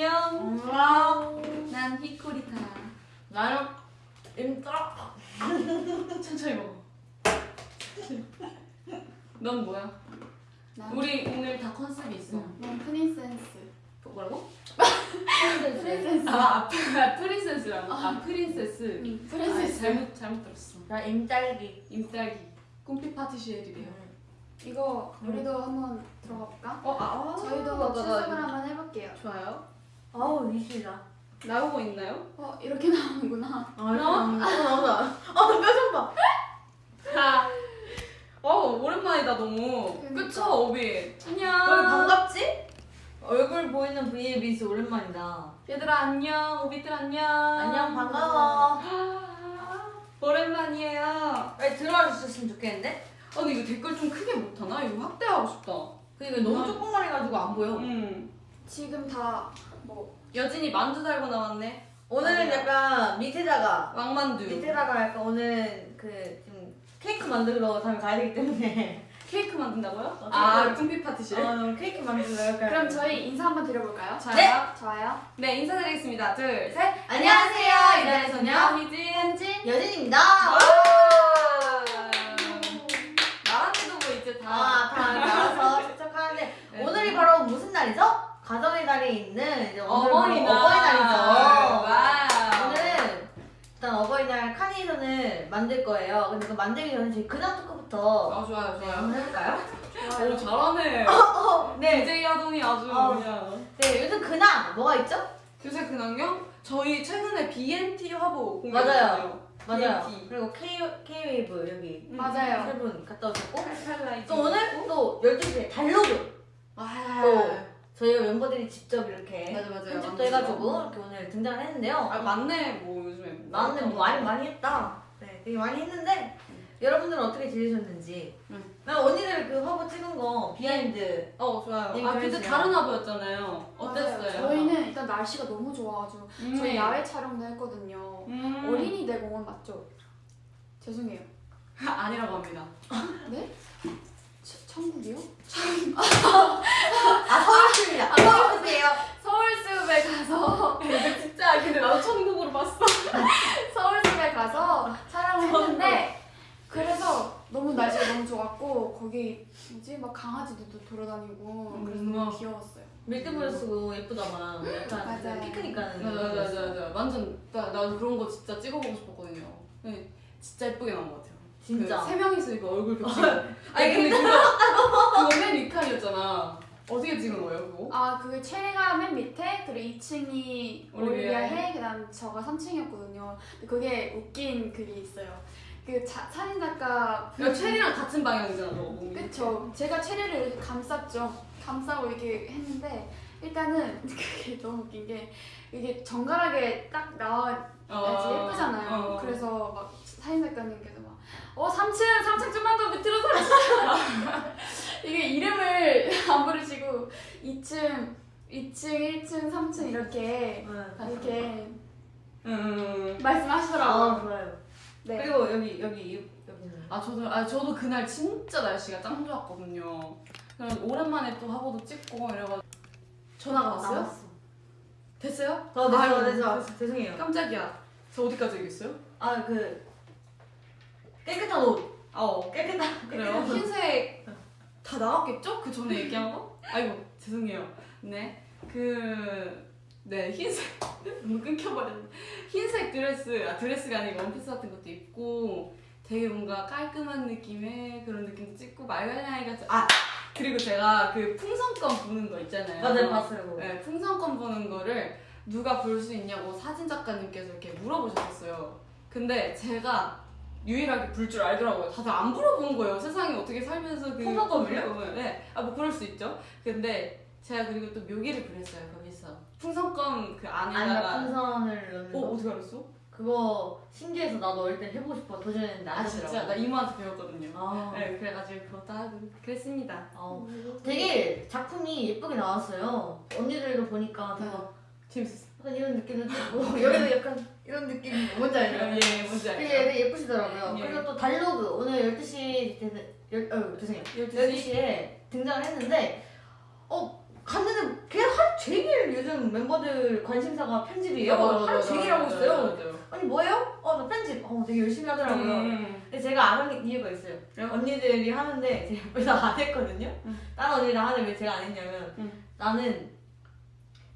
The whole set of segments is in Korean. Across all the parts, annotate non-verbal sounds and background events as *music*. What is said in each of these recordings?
안녕. 음. 난 히코리타. 나는 임따. *laughs* 천천히 먹어. 넌 뭐야? 난, 우리 오늘 다 컨셉이 있어. 난 princess. 뭐라고? princess. 아, 아, princess라고. 아, princess. 응, 아, princess. 잘못 잘못 들었어. 나 임딸기. 임딸기. 꿈피 파티시에래요. 이거 우리도 한번 들어가 볼까? 어, 아, 아 저희도 출석을. 한번 해볼게요. 좋아요. 아우 미치다. 나오고 있나요? 어 이렇게 나오는구나. 아, 나온다. 아, 나 표정 봐. 어, 오랜만이다 너무. 그러니까. 그쵸, 오비. 왜 안녕. 반갑지? 얼굴 보이는 브이에 비해서 오랜만이다. 얘들아 안녕. 오비들 안녕. 안녕, 반가워. 아, *gasps* 오랜만이에요. 빨리 들어와 주셨으면 좋겠는데? 아니 이거 댓글 좀 크게 못하나? 이거 확대하고 싶다. 그니까 너무 조그만해가지고 안 보여. 음. 지금 다 뭐 여진이 만두 달고 나왔네. 오늘은. 약간 밑에다가 왕만두. 밑에다가 약간 오늘 그 지금 케이크 만들러 다음에 가야 되기 때문에 *laughs* 케이크 만든다고요? 어, 아. 꿈피 파티실. 어, 오늘 케이크 약간 *laughs* 그럼 저희 인사 한번 드려볼까요? 좋아요. 네. 좋아요. 네, 인사드리겠습니다. 둘, 셋. 안녕하세요. 이달의 소녀 희진. 현진. 여진입니다. 나한테도 뭐 이제 다. 아, 다 알아서 착착하는데 *laughs* 네. 오늘이 바로 무슨 날이죠? 가정의 달이 있는 이제 오늘 어버이날. 어버이날이죠. Wow. 오늘은 일단 어버이날 카네이션을 만들 거예요. 근데 그 만들기 전에 저희 근황 토크부터 아, 좋아요, 네, 좋아요. 한번 해볼까요? 오, 잘하네. 네. DJ 야동이 아주 어. 그냥. 네, 요즘 근황 뭐가 있죠? 요새 근황요? 저희 최근에 BNT 화보. 공개했잖아요. 맞아요. BNT. 그리고 K, K-WAVE 여기 맞아요. 세 분 갔다 오셨고. 또 오늘 또 12시에 달로그 아, 또 저희 멤버들이 직접 이렇게 맞아, 맞아요. 편집도. 해가지고 이렇게 오늘 등장을 했는데요. 아, 맞네. 뭐 요즘에. 나한테 뭐 많이 많이 했다. 네, 되게 많이 했는데 여러분들은 어떻게 지내셨는지. 음. 나 언니들 그 화보 찍은 거 behind. 어, 좋아요. 아, 좀 그때. 다른 화보였잖아요. 어땠어요? 맞아요. 저희는 일단 날씨가 너무 좋아가지고 음. 저희 야외 촬영도 했거든요. 음. 어린이대 공원 맞죠? 죄송해요. *laughs* 아니라고 합니다. 네? 천- 천국이요? 아 서울숲이야. 서울숲이에요. 서울숲에 가서 *laughs* 진짜 근데 나도 천국으로 봤어. *laughs* 서울숲에 가서 촬영을 했는데 그래서 너무 날씨가 너무 좋았고 거기 뭐지 막 강아지들도 돌아다니고 그래서 음. 너무 귀여웠어요. 밀대모자 쓰고 예쁘다만 약간 맞아요. 피크닉 가는. 맞아 맞아 맞아 맞아. 완전 나, 나 그런 거 진짜 찍어보고 싶었거든요. 네, 진짜 예쁘게 나온 것 같아요. 진짜. 그 세 명이서 이거 얼굴 *laughs* 겹치고. 아니 근데 그거 그거 맨 위칸이었잖아. 어떻게 찍은 거예요 그거? 아 그게 체리가 맨 밑에 그리고 2층이 올리비아 올리비아 해. 해 그다음 저가 3층이었거든요. 그게 웃긴 글이 있어요. 그 자, 사진 작가 야 체리랑 같은 방향이잖아 너. 그쵸. 제가 체리를 감쌌죠. 감싸고 이렇게 했는데 일단은 *laughs* 그게 너무 웃긴 게 이게 정갈하게 딱 나와야지 어, 예쁘잖아요. 어. 그래서 막 사진 작가님께서 막 어, 3층, 3층 좀만 더 밑으로 서주세요. 이게 이름을 안 부르시고 2층, 2층, 1층, 3층 이렇게 응. 이렇게 음. 말씀하시더라고요. 아 좋아요. 네. 그리고 여기 여기 여기는. 아 저도 아 저도 그날 진짜 날씨가 짱 좋았거든요. 그래서 오랜만에 또 화보도 찍고 이래가지고 전화가 왔어요? 나왔어. 됐어요? 어, 네, 아유, 어, 네, 저, 죄송해요. 깜짝이야. 저 어디까지 얘기했어요? 아, 그 깨끗한 옷. 아, 어. 깨끗한. 그래요? 흰색 다 나왔겠죠? 그 전에 얘기한 거? 아이고 죄송해요. 네. 그... 네 흰색 *laughs* 너무 끊겨버렸네. 흰색 드레스 아 드레스가 아니고 원피스 같은 것도 입고 되게 뭔가 깔끔한 느낌의 그런 느낌도 찍고 말갈량이 같은 아 그리고 제가 그 풍선껌 부는 거 있잖아요. 맞아요, 봤어요. 그거. 네, 풍선껌 부는 거를 누가 볼 수 있냐고 사진 작가님께서 이렇게 물어보셨어요. 근데 제가 유일하게 불 줄 알더라고요. 다들 안 물어본 거예요. 세상에 어떻게 살면서 그 풍선껌을요? 풍선껌을. 네, 아 뭐 그럴 수 있죠. 근데 제가 그리고 또 묘기를 그렸어요 거기서 풍선껌 그 안에다가. 풍선을 넣는 어 거. 어떻게 알았어? 그거 신기해서 나도 어릴 때 해보고 싶어 도전했는데 안아 진짜 되더라고. 나 이모한테 배웠거든요. 아, 네, 그래가지고 그것도 하고 그랬습니다. 어. 되게 작품이 예쁘게 나왔어요. 언니들도 보니까 되게 막 재밌었어. 약간 이런 느낌도 있고 *laughs* 여기도 약간 이런 느낌이 뭔지 알죠? 예, 뭔지 알죠? 되게 예쁘시더라고요. 예. 그리고 또 달로그 오늘 12시 되는 열, 어, 죄송해요. 12시? 12시에 등장을 했는데 어 갔는데 걔할 종일 요즘 멤버들 관심사가 편집이에요. 맞아, 맞아, 하루 종일 하고 있어요. 아니 뭐예요? 어 나 편집. 어 되게 열심히 하더라고요. 음. 근데 제가 안 하는 이유가 있어요. 왜요? 언니들이 하는데 제가 안 했거든요. 응. 다른 언니랑 하는데 왜 제가 안 했냐면 응. 나는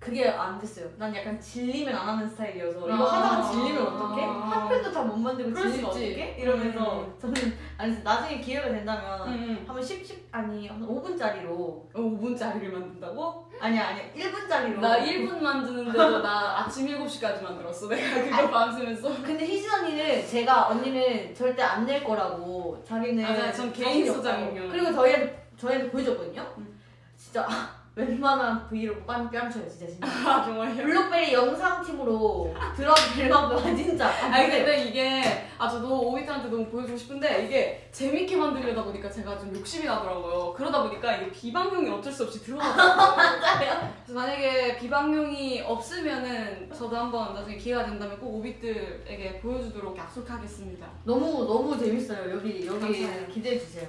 그게 안 됐어요. 난 약간 질리면 안 하는 스타일이어서 이거 아. 하다가 질리면 어떡해? 아. 한 편도 다못 만들고 질리면. 어떡해? 이러면서 음. 저는 아니 나중에 기회가 된다면 음. 한번 10, 10 아니 한 5분짜리로 5분짜리를 만든다고? 아니야 아니야 1분짜리로 나 1분 만드는데도 나 아침 7시까지 만들었어. 내가 그거 밤새면서. 근데 희진 언니는 제가 언니는 절대 안 낼 거라고 자기는 맞아요. 전 개인. 소장이면. 그리고 저희한테 저희한테 보여줬거든요. 음. 진짜 웬만한 브이로그 빤 뺨쳐요 진짜 진짜. *laughs* 아 정말요? 블록베리 영상팀으로 들어도 될만 봐 진짜. 아니 근데 이게 아 저도 오이트한테 너무 보여주고 싶은데 이게 재밌게 만들려다 보니까 제가 좀 욕심이 나더라고요. 그러다 보니까 이게 비방용이 어쩔 수 없이 들어가더라고요. 맞아요. *laughs* 그래서 만약에 비방용이 없으면은 저도 한번 나중에 기회가 된다면 꼭 오빛들에게 보여주도록 약속하겠습니다. 너무 너무 재밌어요. 여기 여기 감사해요. 기대해 주세요.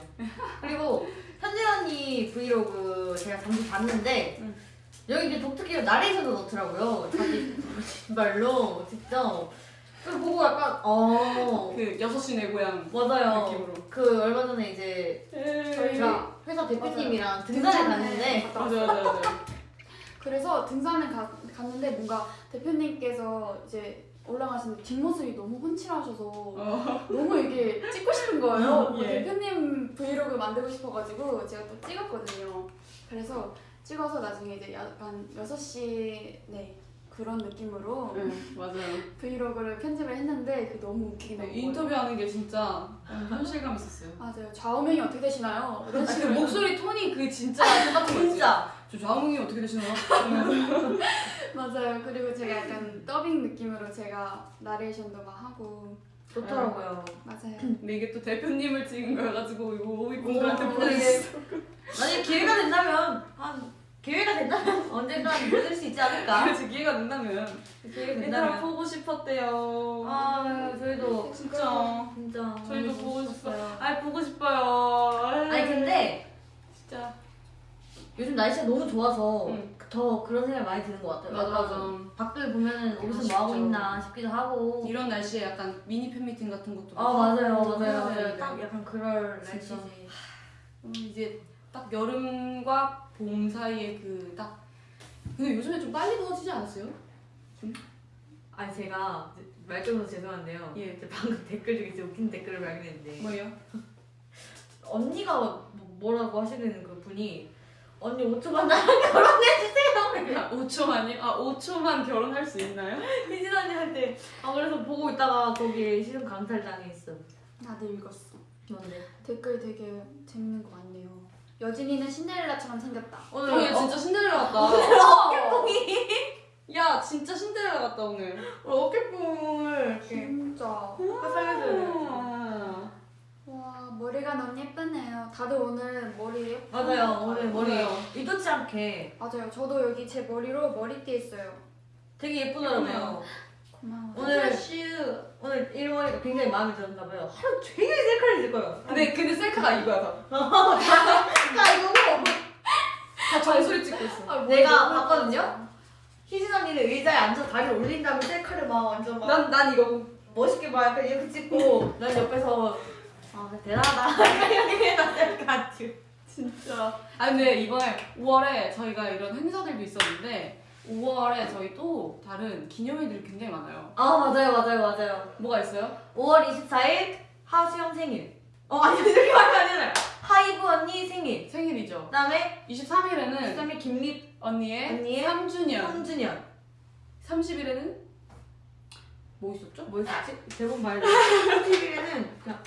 그리고 현진 언니 브이로그 제가 잠시 봤는데 응. 여기 이제 독특히 나레이션도 넣더라고요. 자기 말로 직접. 그걸 보고 약간 어 그 6시 내 고향 맞아요. 느낌으로. 그 얼마 전에 이제 저희가 회사 대표님이랑 등산을 갔는데 맞아 맞아 맞아. 그래서 등산을 가, 갔는데 뭔가 대표님께서 이제 올라가시는 뒷모습이 너무 훤칠하셔서 어. 너무 이게 찍고 싶은 거예요. 예. 대표님 브이로그 만들고 싶어가지고 제가 또 찍었거든요. 그래서 찍어서 나중에 이제 약간 6시 네 그런 느낌으로 네 맞아요. 브이로그를 편집을 했는데 그 너무 웃기게 네. 인터뷰하는 게 진짜 현실감 있었어요. 맞아요. 좌우명이 어떻게 되시나요? 이런 아, 그 식으로 목소리 톤이 그 진짜 똑같은 거? 진짜 저 좌우명이 어떻게 되시나요? *laughs* 맞아요. 그리고 제가 약간 더빙 느낌으로 제가 나레이션도 막 하고 좋더라고요. 맞아요. 근데 이게 또 대표님을 찍은 거여가지고 이거 오이분들한테 오, 보내주세요. 만약 기회가 된다면 한 기회가 된다면 *laughs* 언젠간 보여줄 수 있지 않을까? 그래서 기회가 된다면 기회가 얘들아 된다면 보고 싶었대요. 아 저희도 진짜 진짜 저희도 보고 좋았어요. 아 보고 싶어요. 아니 근데 진짜 요즘 날씨가 너무 좋아서 응. 더 그런 생각이 많이 드는 것 같아요. 맞아 맞아. 밖을 보면은 어디서. 뭐 하고 있나 싶기도 하고. 이런 날씨에 약간 미니 팬미팅 같은 것도 아 맞아요 해야 맞아요. 되는데. 딱 약간 그럴. 날씨지. 음, 이제 딱 여름과 봄 사이에 그 딱 근데 요즘에 좀 빨리 더워지지 않았어요? 아니 제가 말적으로 죄송한데요. 예. 방금 댓글 중에 진짜 웃긴 댓글을 발견했는데 뭐예요? *laughs* 언니가 뭐- 뭐라고 하시는 그 분이 언니 5초만 나랑 *laughs* 결혼해주세요. *laughs* 아, 5초만이? 아 5초만 결혼할 수 있나요? 희진 언니한테 아 그래서 보고 있다가 거기에 시선 강탈당해 있어. 나도 읽었어. 뭔데? 댓글 되게 재밌는 거 많네요. 여진이는 신데렐라처럼 생겼다. 오늘 어, 진짜 신데렐라 같다. 어깨뽕이 야 진짜 신데렐라 같다 오늘. 오늘 어깨뽕을 이렇게 진짜. 아, 와 머리가 너무 예쁘네요. 다들 오늘 머리 예쁘 맞아요 오늘 머리 맞아요. 의도치 않게 맞아요. 저도 여기 제 머리로 머리띠 했어요. 되게 예쁘더라고요. 고마워. 오늘 슈 오늘 이 머리가 굉장히 마음에 들었나 봐요. 하루 종일 셀카를 찍을 거예요. 근데 근데 셀카가 이거야 다. *laughs* 나 이거 다 정수리 찍고 있어. 아, 내가 봤거든요? 희진 언니는 의자에 앉아 다리를 올린 다음에 셀카를 막 완전 막 난난 이거고. 멋있게 막 약간 이렇게 찍고 *laughs* 난 옆에서 아 대단하다 *laughs* 셀카 찍. 진짜. 아 근데 이번에 5월에 저희가 이런 행사들도 있었는데 5월에 저희 또 다른 기념일들이 굉장히 많아요. 아 맞아요 맞아요 맞아요. 뭐가 있어요? 5월 24일 하수영 생일. 어 아니 이렇게 말하면 아니잖아요. 하이브 언니 생일. 생일이죠. 그 다음에 23일에는 13일 김립 언니의, 언니의 3주년. 3주년. 30일에는 뭐 있었죠? 뭐 있었지? 대본 말고 30일에는 그냥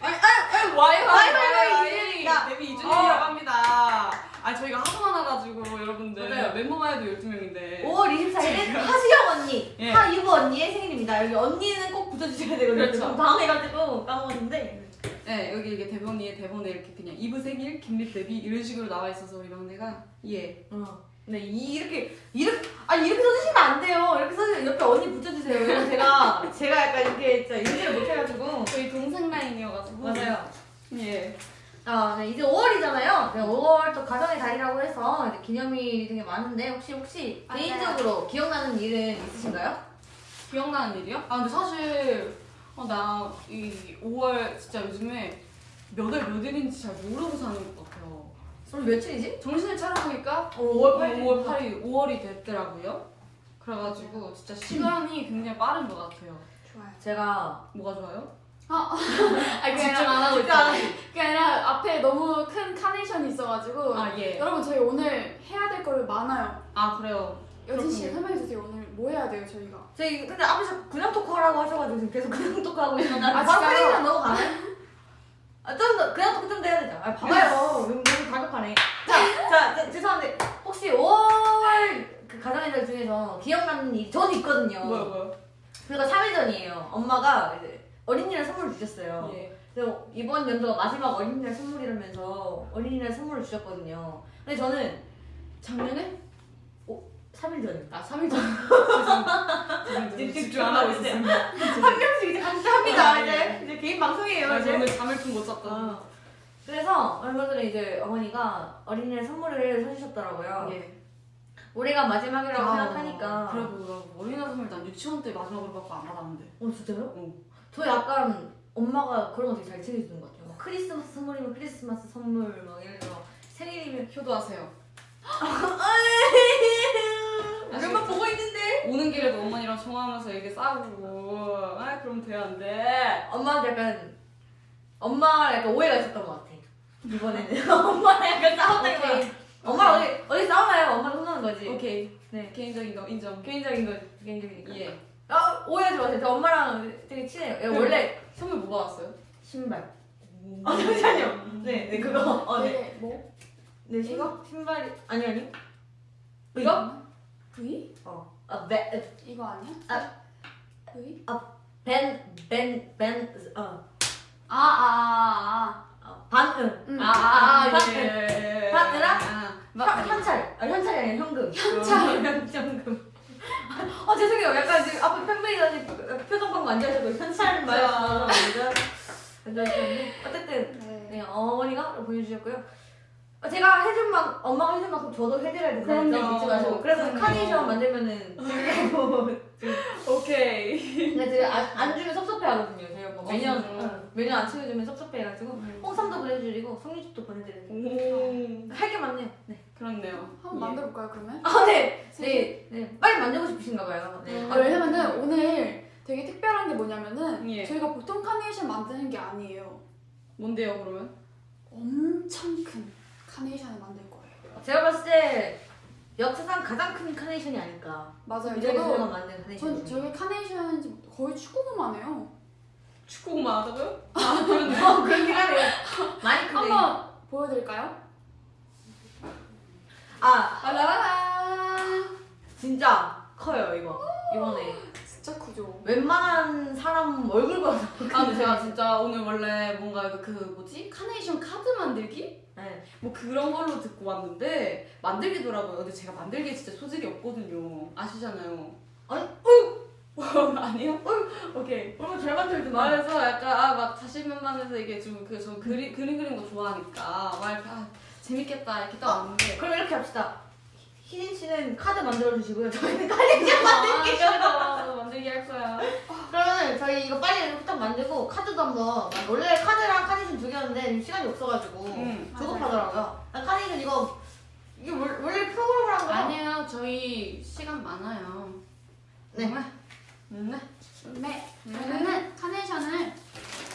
와이 와이, 와이, 와이, 이주년이다. 데뷔 2주년이라고 합니다. 아 저희가 하도 많아가지고 여러분들 맞아요. 멤버만 해도 12명인데 5월 24일은 하수영 언니, 예. 아 이브 언니의 생일입니다. 여기 언니는 꼭 붙여주셔야 되거든요. 그렇죠. 좀 당해가지고 까먹었는데. 네 여기 이게 대본이 대본에 이렇게 그냥 이브 생일, 김립 데뷔 이런 식으로 나와 있어서 우리 막내가 예 어. 네, 이- 이렇게, 이렇게, 아니, 이렇게 써주시면 안 돼요. 이렇게 써주세요. 옆에 언니 붙여주세요. 왜냐면 제가, 제가 약간 이렇게 진짜 인지를 못해가지고. 저희 동생 라인이어가지고 맞아요. 예 아, 네, 이제 5월이잖아요. 네, 5월 또 가정의 달이라고 해서 이제 기념일 기념일이 되게 많은데 혹시 혹시 맞아요. 개인적으로 기억나는 일은 있으신가요? 기억나는 일이요? 아 근데 사실 어, 나 이 5월 진짜 요즘에 몇월 몇 일인지 잘 모르고 사는 것 같아요. 오늘 며칠이지? 정신을 차려보니까 5월 8일. 5월 8일 5월이 됐더라고요. 그래가지고 진짜 시간이 굉장히 빠른 것 같아요. 좋아요. 제가 뭐가 좋아요? *laughs* 아니 그게 집중 아니라 안 하고 집중 안 있다. 그게 아니라 앞에 너무 큰 카네이션이 있어가지고 아 예. 여러분 저희 오늘 해야 될 거를 많아요. 아 그래요. 여진 씨. 설명해 주세요. 오늘 뭐 해야 돼요 저희가? 저희 근데 앞에서 그냥 토크하라고 하셔가지고 지금 계속 그냥 토크하고 있는데 아, 바로? 페이지 넘어가네? 아 좀 더 그냥 토크 좀 더 해야 되죠 아 봐봐요 가격하네 자, 자 자, 죄송한데 혹시 5월 그 가정의날 중에서 기억나는 일이 있거든요 뭐요 뭐요? 그리고 3일 전이에요 엄마가 이제 어린이날 선물을 주셨어요 예. 그래서 이번 연도가 마지막 어린이날 선물이라면서 어린이날 선물을 주셨거든요 근데 저는 작년에? 3일 전이요 아 3일 전. 죄송합니다. 집중 안 하고 안 있었습니다. 한 명씩 이제 같이 합니다 아, 이제 이제 개인 방송이에요 아, 이제 저는 잠을 좀 못 잤거든요. 아, 그래서 얼마 전에 이제 어머니가 어린이날 선물을 사주셨더라고요. 예. 올해가 마지막이라고 아, 생각하니까. 그래도 어린이날 선물 난 유치원 때 마지막으로 받고 안 받았는데. 어 진짜요? 응. 저 약간 엄마가 그런 거 되게 잘 챙겨주는 것 같아요. 막 크리스마스 선물이면 크리스마스 선물 막 예를 들어 생일이면 효도하세요. 몇번 *laughs* 보고 있는데 오는 길에도 어머니랑 통화하면서 이게 싸우고 아 그럼 돼야 안 돼. 엄마한테 약간 엄마랑 약간 오해가 있었던 것 같아. 이번에는 *laughs* 엄마랑 약간 싸웠다는 거 오케이. 엄마 어디 어디 싸우나요? 엄마를 혼나는 거지. 오케이. 네 개인적인 거 인정. 개인적인 거 개인적이니까. 예. 아 오해하지 마세요. 저 엄마랑 되게 친해요. 얘 네. 원래 선물 뭐 받았어요? 신발. 아 잠시만요. 네, 네 그거. 어, 네. 되게 뭐? 네 이거 신발이 아니 아니. 이거? V? 어. 아 벤, 이거 아니야? 아. V? 벤, 벤, 벤, 어, 아아아 어 반응. 응. 아, 아, 아, 예. 파트라? 아, 현, 현찰. 아 현찰이 아니라 현금. 현찰. 현금. 아 죄송해요. 약간 지금 앞에 팬분이 표정 방금 안 좋아하셔서 현찰 말해서 어쨌든 네. 네, 어머니가 보내주셨고요. 어, 제가 해준 만 엄마가 해준 만큼 저도 해드려야 된다는 점. 잊지 마시고 그래서. 카네이션 만들면은 *laughs* 오케이. 근데 제가 안, 안 주면 섭섭해 하거든요. 저희 엄마 어, 매년? 응, 매년 안 챙겨주면 섭섭해 해가지고 음. 홍삼도 보내드리고 송이죽도 보내드리고 오. 할게 많네요. 네. 그렇네요. 한번 만들어볼까요 그러면? 아 네. 네. 네. 빨리 만들고 싶으신가 봐요. 네. 아, 왜냐면은 오늘 되게 특별한 게 뭐냐면은 예. 저희가 보통 카네이션 만드는 게 아니에요. 뭔데요 그러면? 엄청 큰 카네이션을 만들 거예요. 제가 봤을 때 역사상 가장 큰 카네이션이 아닐까. 맞아요. 저도 만든 카네이션. 전 저게 카네이션인지 거의 축구공만 해요. 축구공만 하다고요? 아 그런 거 그렇긴 하네요. 많이 크네. 한번 보여드릴까요? 아 라라라. 진짜 커요 이거 이번에 진짜 크죠. 웬만한 사람 얼굴보다 아 근데 제가 진짜 오늘 원래 뭔가 그 뭐지 카네이션 카드 만들기 네. 뭐 그런 걸로 듣고 왔는데 만들기더라고요. 근데 제가 만들기에 진짜 소질이 없거든요. 아시잖아요. 아니, *laughs* 아니요? 오케이. 얼굴 잘 만들더만. 그래서 약간 아 막 자신만만해서 이게 좀그저 그림 그림 그리는 거 좋아하니까 막 이렇게 아, 재밌겠다 이렇게 딱 왔는데 그럼 이렇게 합시다. 희진 씨는 카드 만들어 주시고요. 저희는 카네이션 만들기. 아, 만들기 할 거야. 그러면 저희 이거 빨리 후딱 만들고 카드도 한번 원래 카드랑 카네이션 두 개였는데 시간이 없어가지고 응. 조급하더라고요. 아, 카네이션 이거 이게 월- 원래 프로그램을 한 거야? 아니에요. 저희 시간 많아요. 네. 네. 네. 그러면은 카네이션을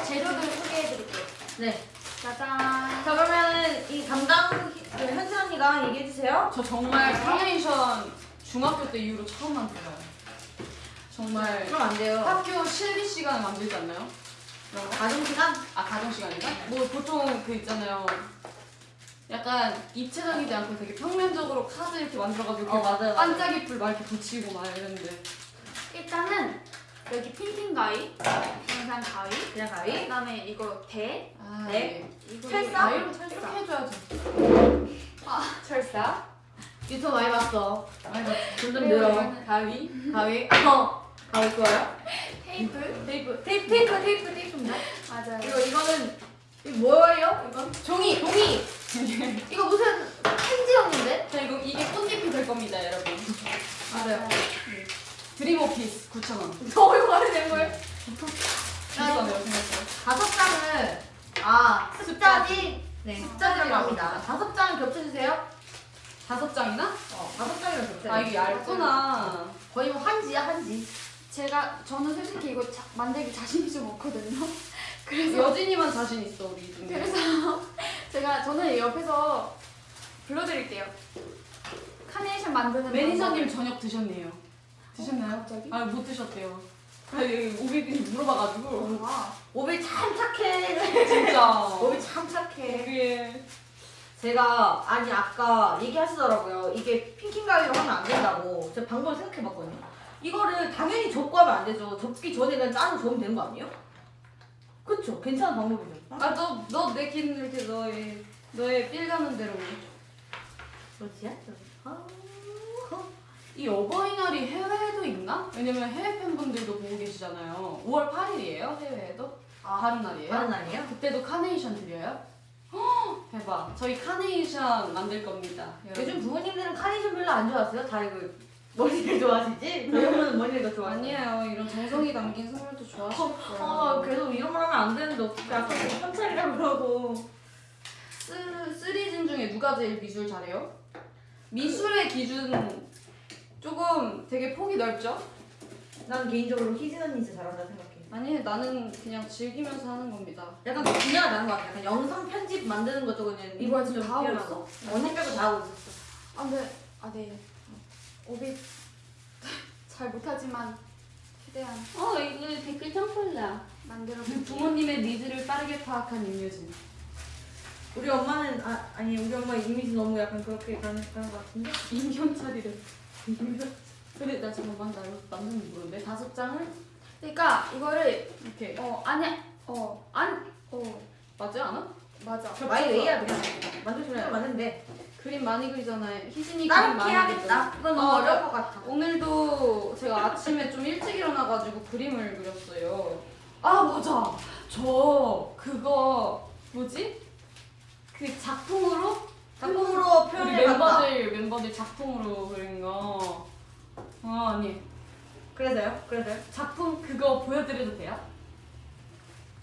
재료를 소개해드릴게요. 네. 짜잔. 자 그러면 이 담당 그 현진 언니가 얘기해 주세요. 저 정말 카네이션 중학교 때 이후로 처음 만들어요. 정말 그럼 안 돼요. 학교 실기 시간에 만들지 않나요? 거? 가정 시간? 아 가정 시간인가? 뭐 보통 그 있잖아요. 약간 입체적이지 않고 되게 평면적으로 카드 이렇게 만들어가지고 어. 반짝이 풀 막 이렇게 붙이고 막 이랬는데 일단은 여기 핑킹 가위, 영상 가위, 그냥 가위. 그다음에 이거 대, 아, 네. 이거 철사? 아, 이렇게, 철사. 이렇게 해줘야죠. 철사. 유튜브 많이 봤어. 점점 늘어. 가위? 가위. 어. 가위 좋아요. 테이프. 테이프. 테이프. 테이프. 테이프. 테이프입니다. 맞아요. 그리고 이거는 이거 뭐예요? 이건 종이. 종이. 이거 무슨 편지형인데? 자 이거 이게 꽃잎이 될 겁니다 여러분. 맞아요. 드림 오피스 9,000원. 저 *laughs* 이거 말이 된 거예요? 비싸네요 생각보다. 다섯 장을 아 숫자지 네 숫자지라고 합니다. 다섯 장을 겹쳐주세요. 다섯 장이나? 어 다섯 장이랑 겹쳐. 아 이게 얇구나. 거의 뭐 한지야 한지. 제가 저는 솔직히 이거 자, 만들기 자신이 좀 없거든요. 그래서 여진이만 자신 있어 우리 중에. 그래서 *laughs* 제가 저는 옆에서 불러드릴게요. 카네이션 만드는 매니저님 저녁 드셨네요. 드셨나요? 갑자기? 아못 드셨대요. 아니 오비들이 물어봐가지고 와. 오비 참 착해. 진짜. 오비 참 착해. 그게 제가 아니 아까 얘기하시더라고요. 이게 핑킹 가위로 하면 안 된다고. 제가 방법을 생각해봤거든요. 이거를 당연히 접고 하면 안 되죠. 접기 전에는 짜서 접으면 되는 거 아니에요? 그쵸? 괜찮은 방법이죠. 아너너내긴 이렇게 너의 너의 feel 가는 대로. 그렇지야? 아, 이 어버이날이 해외에도 있나? 왜냐면 해외 팬분들도 보고 계시잖아요. 5월 8일이에요 해외에도? 아, 다른 날이에요? 다른 날이에요? 그때도 카네이션 드려요? 헉, 대박. 저희 카네이션 만들 겁니다. 여러분. 요즘 부모님들은 카네이션 별로 안 좋아하세요? 다 이거 머리를 좋아하시지? 저희 엄마는 머리를 더 좋아하세요. 아니에요. 이런 정성이 담긴 선물도 거예요. 아, 계속 이런 말 하면 안 되는데 어떻게 아까 그 현찰이라고 그러고. 쓰, 쓰리진 중에 누가 제일 미술 잘해요? 미술의 기준 조금 되게 폭이 넓죠? 난 개인적으로 희진 언니 진짜 잘한다 생각해. 아니 나는 그냥 즐기면서 하는 겁니다. 약간 그 분야가 다른 것 같아. 약간 영상 편집 만드는 것 쪽은 이거 지금 다 하고 뛰어나고. 언니 빼고 다 하고 있었어. 아, 네. 아, 네. 오비 잘 못하지만 최대한 어 이거 댓글 청폴라. 만들어. 부모님의 니즈를 빠르게 파악한 임효진. 우리 엄마는 아 아니 우리 엄마 이미지 너무 약간 그렇게 가는 그런 것 같은데. 임경찰이래. 근데 나 잠깐만 나 이거 남는 모르는데 다섯 장을 그러니까 이거를 이렇게 어 아니 어안어 맞지 않아? 맞아. 저 많이 왜 해야 돼? 만들 소리 맞는데. 그림 많이 그리잖아요. 희진이 그림 많이 해야겠다. 너무 어, 어려울 것 같아. 오늘도 제가 아침에 좀 일찍 일어나가지고 그림을 그렸어요. 아 맞아. 저 그거 뭐지? 그 작품으로 작품으로 우리 표현해 봤다. 멤버들 멤버들 작품으로 그린 거. 아 아니 그래서요? 그래서요? 작품 그거 보여드려도 돼요?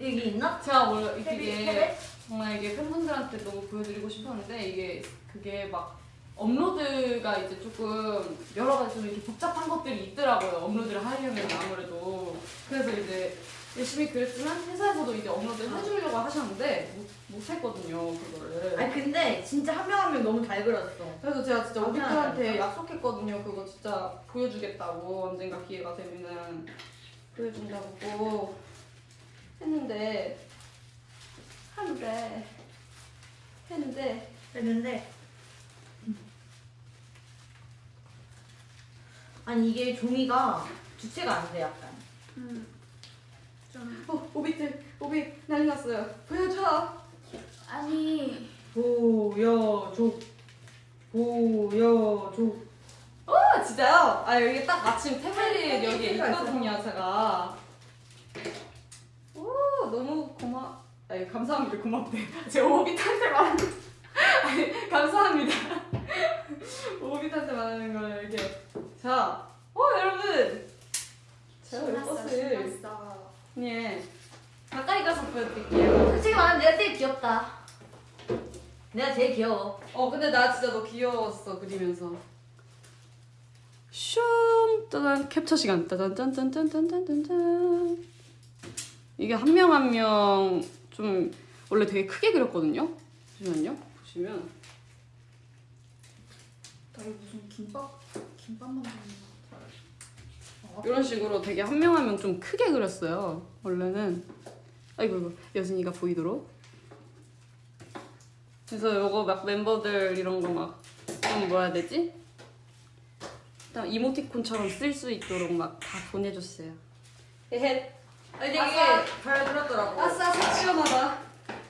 여기 있나? 제가 원래 헤비 이게? 정말 이게 팬분들한테 너무 보여드리고 싶었는데 이게 그게 막 업로드가 이제 조금 여러 가지 좀 이렇게 복잡한 것들이 있더라고요. 업로드를 하려면 아무래도 그래서 이제 열심히 그랬지만 회사에서도 이제 업로드를 해주려고 하셨는데 못, 못 했거든요 그거를. 아니 근데 진짜 한 명 한 명 너무 잘 그렸어. 그래서 제가 진짜 아, 그냥 약속했거든요. 그거 진짜 보여주겠다고 언젠가 기회가 되면은 보여준다고 했는데 하는데 했는데 했는데 아니 이게 종이가 주체가 안 돼 약간. 음좀 어 오비들 오비 난리 났어요. 보여줘. 아니 보여줘. 보여줘. 아 진짜요? 아 여기 딱 마침 태블릿 팬- 여기에 팬티가 있거든요 제가. 오 너무 고마. 아니 감사합니다 고맙대. *laughs* 제가 오비한테 말하는. *laughs* 아니 감사합니다. *laughs* 오비한테 말하는 걸 이렇게. 자, 어 여러분. 제가 이 신났어. 예 가까이 가서 보여드릴게요. 솔직히 말하면 내가 제일 귀엽다. 내가 제일 귀여워. 어 근데 나 진짜 너 귀여웠어 그리면서 슝 짜잔 캡처 시간 짜잔 짠짠 짠짠 짠짠 짠 이게 한 명 한 명 좀 원래 되게 크게 그렸거든요 잠시만요 보시면 나 이거 무슨 김밥 김밥 만드는 거. 이런 식으로 되게 한 명 한 명 좀 크게 그렸어요 원래는. 아이고 이거 여진이가 보이도록. 그래서 요거 막 멤버들 이런 거 막 좀 뭐라 해야 되지? 일단 이모티콘처럼 쓸 수 있도록 막 다 보내줬어요. 헤헤. 아니 되게 아싸. 잘 그렸더라고. 아싸 속 시원하다.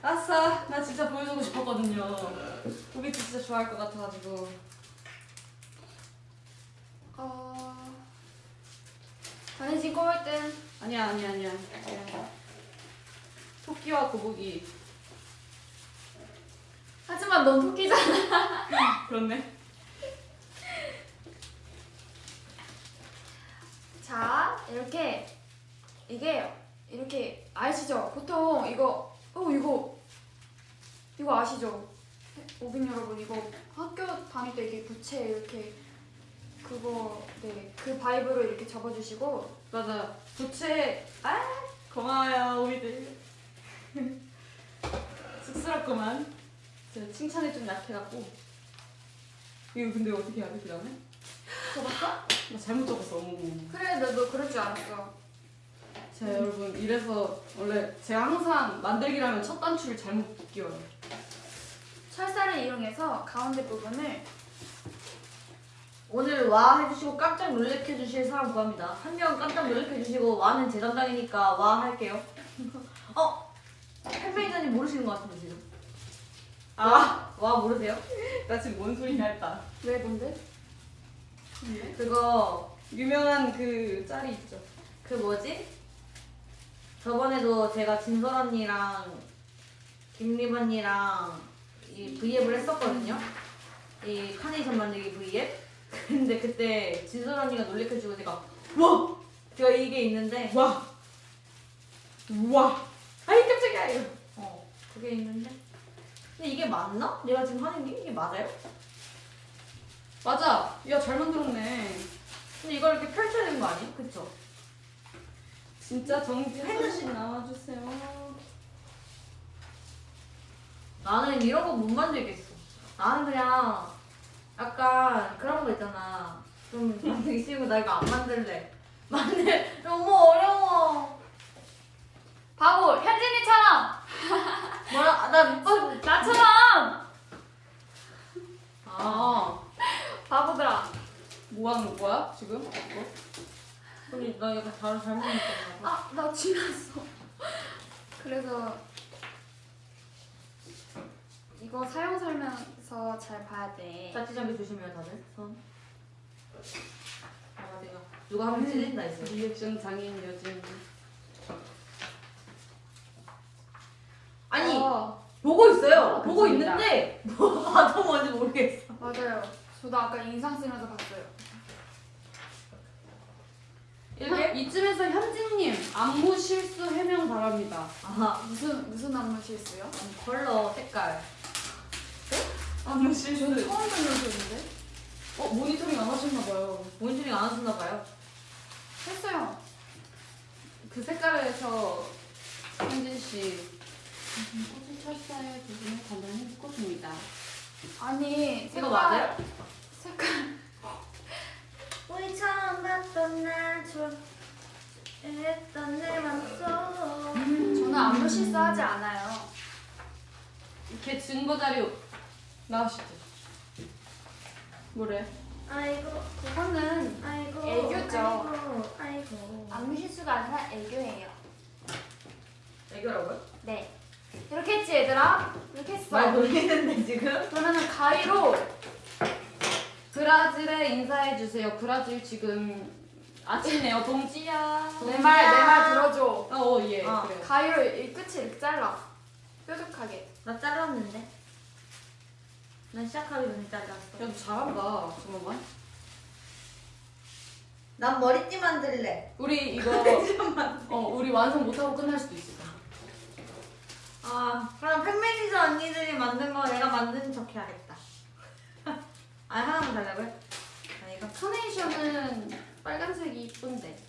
아싸. 나 진짜 보여주고 싶었거든요. 우리 진짜 좋아할 것 같아가지고 전해진 꼬을 땐 아니야 아니야 아니야 토끼와 거북이 하지만 넌 토끼잖아. *laughs* 그렇네. 자, 이렇게 이게 이렇게 아시죠? 보통 이거 어 이거 이거 아시죠? 오빈 여러분 이거 학교 다닐 때 이게 부채 이렇게 그거 네그 바이브로 이렇게 접어주시고 맞아. 부채. 아 고마워요 우리들. *laughs* 쑥스럽구만. 제가 칭찬에 좀 약해갖고. 이거 근데 어떻게 해야 돼 그다음에? 접었어? 나 잘못 적었어. 어머. 그래 너너 그럴 줄 알았어. 자 여러분 이래서 원래 제가 항상 만들기라면 첫 단추를 잘못 끼워요. 철사를 이용해서 가운데 부분을 오늘 와 해주시고 깜짝 놀래켜 주실 사람 구합니다. 한 명 깜짝 놀래켜 주시고 와는 제 담당이니까 와 할게요. 어? 팬메이저님 모르시는 것 같은데 지금. 아, 와 모르세요? 나 지금 뭔 소리냐 했다. 왜 뭔데? 그거 유명한 그 짤이 있죠. 그 뭐지? 저번에도 제가 진설 언니랑 김립 언니랑 이 V앱을 했었거든요. 이 카네이션 만들기 V앱. 근데 그때 진설 언니가 놀래켜주고 제가 와! 제가 이게 있는데 와, 와, 아이 깜짝이야 이거. 어 그게 있는데 근데 이게 맞나? 내가 지금 하는 게 이게 맞아요? 맞아. 야 잘 만들었네. 근데 이걸 이렇게 펼쳐야 되는 거 아니에요? 그쵸? 진짜 정지현 씨 나와주세요. 나는 이런 거 못 만들겠어. 나는 그냥 약간 그런 거 있잖아. 좀 만들기 싫고 나 이거 안 만들래. *laughs* 만들 너무 어려워. 바보 현진이처럼 *laughs* 뭐라 아, 나못 봤어. 나처럼 아, 바보들아. 뭐 하는 거야 지금? 이거? 우리 나 약간 잘 잘못했잖아. 아, 나 지났어. 그래서 이거 사용 설명서 잘 봐야 돼. 자취장비 조심해요 다들 손. 아 내가 누가 하면 찔린다 이제. 리액션 장인 요즘. 아니 어, 보고 있어요. 아, 보고. 있는데 뭐 봐도 뭔지 모르겠어. 맞아요. 저도 아까 인상 쓰면서 봤어요. 이렇게 이쯤에서 현진님 안무 실수 해명 바랍니다. 아 무슨 무슨 안무 실수요? 컬러 색깔. 안무 실수. 처음 듣는 소리인데? 어 모니터링 안 하셨나 봐요. 모니터링 안 하셨나 봐요. 했어요. 그 색깔에서 현진 씨. 꽃을 철사의 부분을 간단히 묶어줍니다. 아니 이거 색깔- 맞아요? 색깔 우리 처음 봤던 날 좋아했던 내 맘속 저는 안무 실수하지 않아요. 이렇게 증거 자료 나오시죠. 뭐래? 아이고 그거는 아이고 애교죠. 아이고 아이고 안무 실수가 아니라 애교예요. 애교라고요? 네. 이렇게 했지 얘들아? 이렇게 했어. 말 돌리는데 지금? 그러면은 가위로 브라질에 인사해주세요. 브라질 지금 아침이네요. 동지야. 내 말 내 말 들어줘. 어, 어, 예. 어. 그래요. 가위로 이 끝을 이렇게 잘라. 뾰족하게. 나 잘랐는데 난 시작하기 전에 잘랐어 야, 너 잘한다. 잠깐만. 난 머리띠 만들래 우리 이거 *laughs* 어, 우리 완성 못하고 끝날 수도 있어. 아 그럼 팬매니저 언니들이 만든 거 내가 만든 척 해야겠다 *laughs* 아 하나만 달라고요? 아 이거 카네이션은 빨간색이 이쁜데.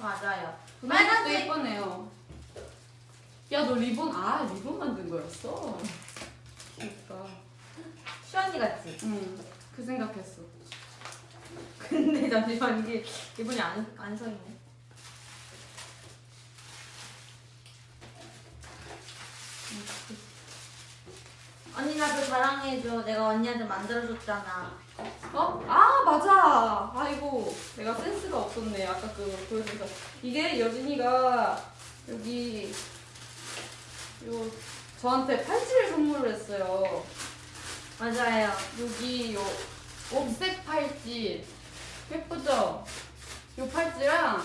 맞아요 빨간색도 빨간색! 예쁘네요. 야, 너 리본, 아, 리본 만든 거였어? 귀엽다. 시언니 같지? 응, 그 생각했어. 근데 잠시만 이게 기분이 안, 안 서있네 언니 나그 자랑해줘 내가 언니한테 만들어줬잖아 어? 아 맞아. 아이고 내가 센스가 없었네. 아까 그거 보여주니까 이게 여진이가 여기 요 저한테 팔찌를 선물을 했어요. 맞아요 여기 요 옥색 팔찌 예쁘죠? 요 팔찌랑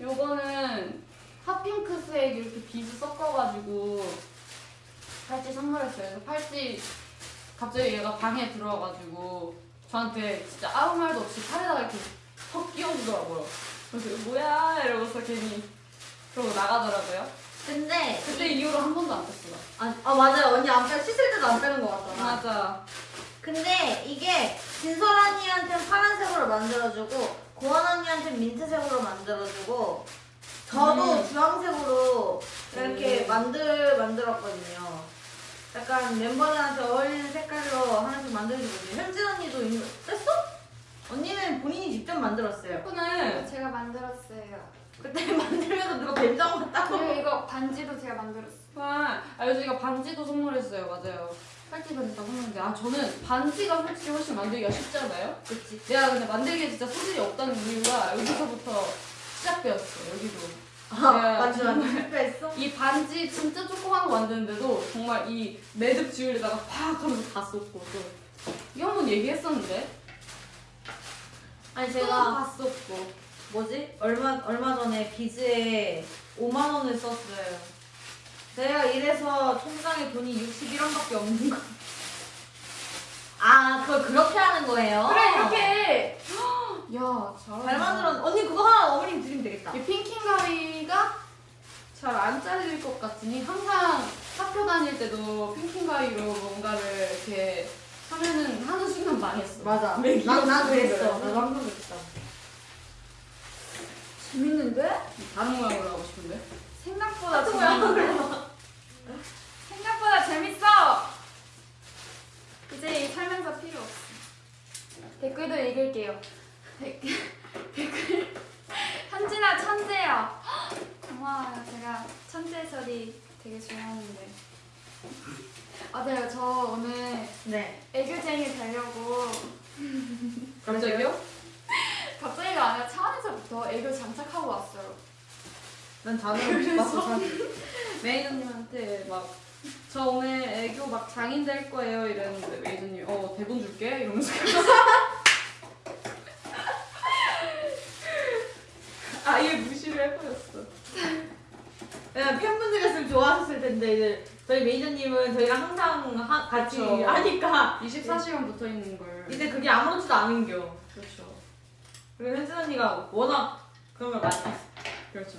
요거는 핫핑크색 이렇게 비즈 섞어가지고 팔찌 선물했어요. 팔찌 갑자기 얘가 방에 들어와가지고 저한테 진짜 아무 말도 없이 팔에다가 이렇게 턱 끼워주더라고요. 그래서 뭐야 이러고서 괜히 그러고 나가더라고요. 근데 그때 이후로 한 번도 안 뺐어요. 아, 아 맞아요 언니 안 빼, 씻을 때도 안 빼는 거 같잖아 맞아. 근데 이게 진설 언니한테는 파란색으로 만들어주고 고원 언니한테는 민트색으로 만들어주고 저도 음. 주황색으로 이렇게 음. 만들 만들었거든요. 약간 멤버들한테 어울리는 색깔로 하나씩 만들어주거든요. 현진 언니도 이미 뺐어? 언니는 본인이 직접 만들었어요. 예쁘네. 제가 만들었어요. 그때 *laughs* 만들면서 누가 뱀장 왔다고. 그리고 이거 반지도 제가 만들었어요. 와, 아 요즘이가 반지도 선물했어요. 맞아요. 팔찌 반지 다 선물했는데 아 저는 반지가 솔직히 훨씬 만들기가 쉽잖아요. 그치. 내가 근데 만들기에 진짜 소질이 없다는 이유가 여기서부터 시작되었어. 여기도. 아, 맞지 맞지. 실패했어? 이 반지 진짜 조그만 거 만드는데도 정말 이 매듭 지우려다가 팍 하면서 다 쏟고 또 이거 한번 얘기했었는데 아니 또 제가 다 쏟고 뭐지? 얼마 얼마 전에 비즈에 5만 원을 썼어요. 제가 이래서 통장에 돈이 61원밖에 없는 거. 아, 그걸 그렇게 하는 거예요? 그래 이렇게 야. 잘 만들었. 언니 그거 하나 어머님 드리면 되겠다. 이 핑킹 가위가 잘 안 잘릴 것 같으니 항상 학교 다닐 때도 핑킹 가위로 뭔가를 이렇게 하면은 하는 순간 망했어. 맞아. 왜 난, 난 그랬어. 나도 항상 그랬어. 재밌는데? 다른 모양으로 하고 싶은데. 생각보다? 모양으로. 생각보다 재밌어! 이제 이 설명서 필요 없어. 댓글도 읽을게요. 댓글, *laughs* 댓글. 현진아 천재야. 고마워요. 제가 천재 소리 되게 좋아하는데. 맞아요. 저 오늘 네. 애교쟁이 되려고 갑자기요? 갑자기가 아니라 차 안에서부터 애교 장착하고 왔어요. 난 자는 못 봤어. 매니저님한테 막 저 오늘 애교 막 장인 될 거예요 이랬는데 매니저님 어 대본 줄게 이러면서 *laughs* 아예 무시를 해버렸어. 왜냐면 팬분들이었으면 좋아하셨을 텐데 이제 저희 매니저님은 저희랑 항상 하, 같이 그쵸. 하니까 24시간 붙어 있는 걸. 이제 그게 아무렇지도 않은 겨. 그렇죠. 그리고 현진 언니가 워낙 그런 걸 많이 했어. 그렇죠.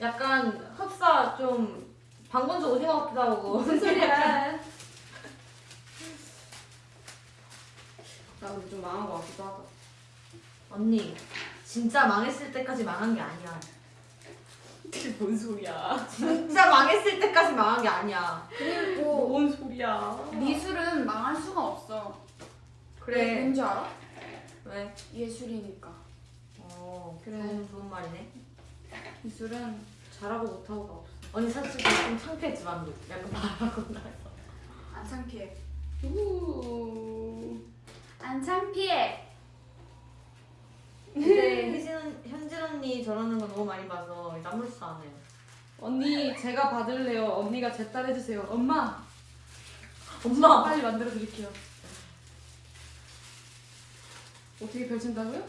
약간 흡사 좀 방건조 오징어 같기도 하고. *laughs* 무슨 소리야? 나 근데 좀 망한 것 같기도 하다. 언니 진짜 망했을 때까지 망한 게 아니야. 그게 뭔 소리야? 진짜 망했을 때까지 망한 게 아니야. 그리고 뭔 소리야? 미술은 망할 수가 없어. 그래. 왠지 알아? 왜? 예술이니까. 어 그래. 좋은, 좋은 말이네. 미술은 잘하고 못하고가 없어. 언니 사실 좀 창피했지만 약간 말하고 나서. 안 창피해. 우. 안 창피해. 근데 현진 언니 저러는 거 너무 많이 봐서 이제 아무렇지도 않아요. 언니 제가 받을래요. 언니가 제 딸 해주세요. 엄마. 엄마. 빨리 만들어 드릴게요. 어떻게 펼친다고요?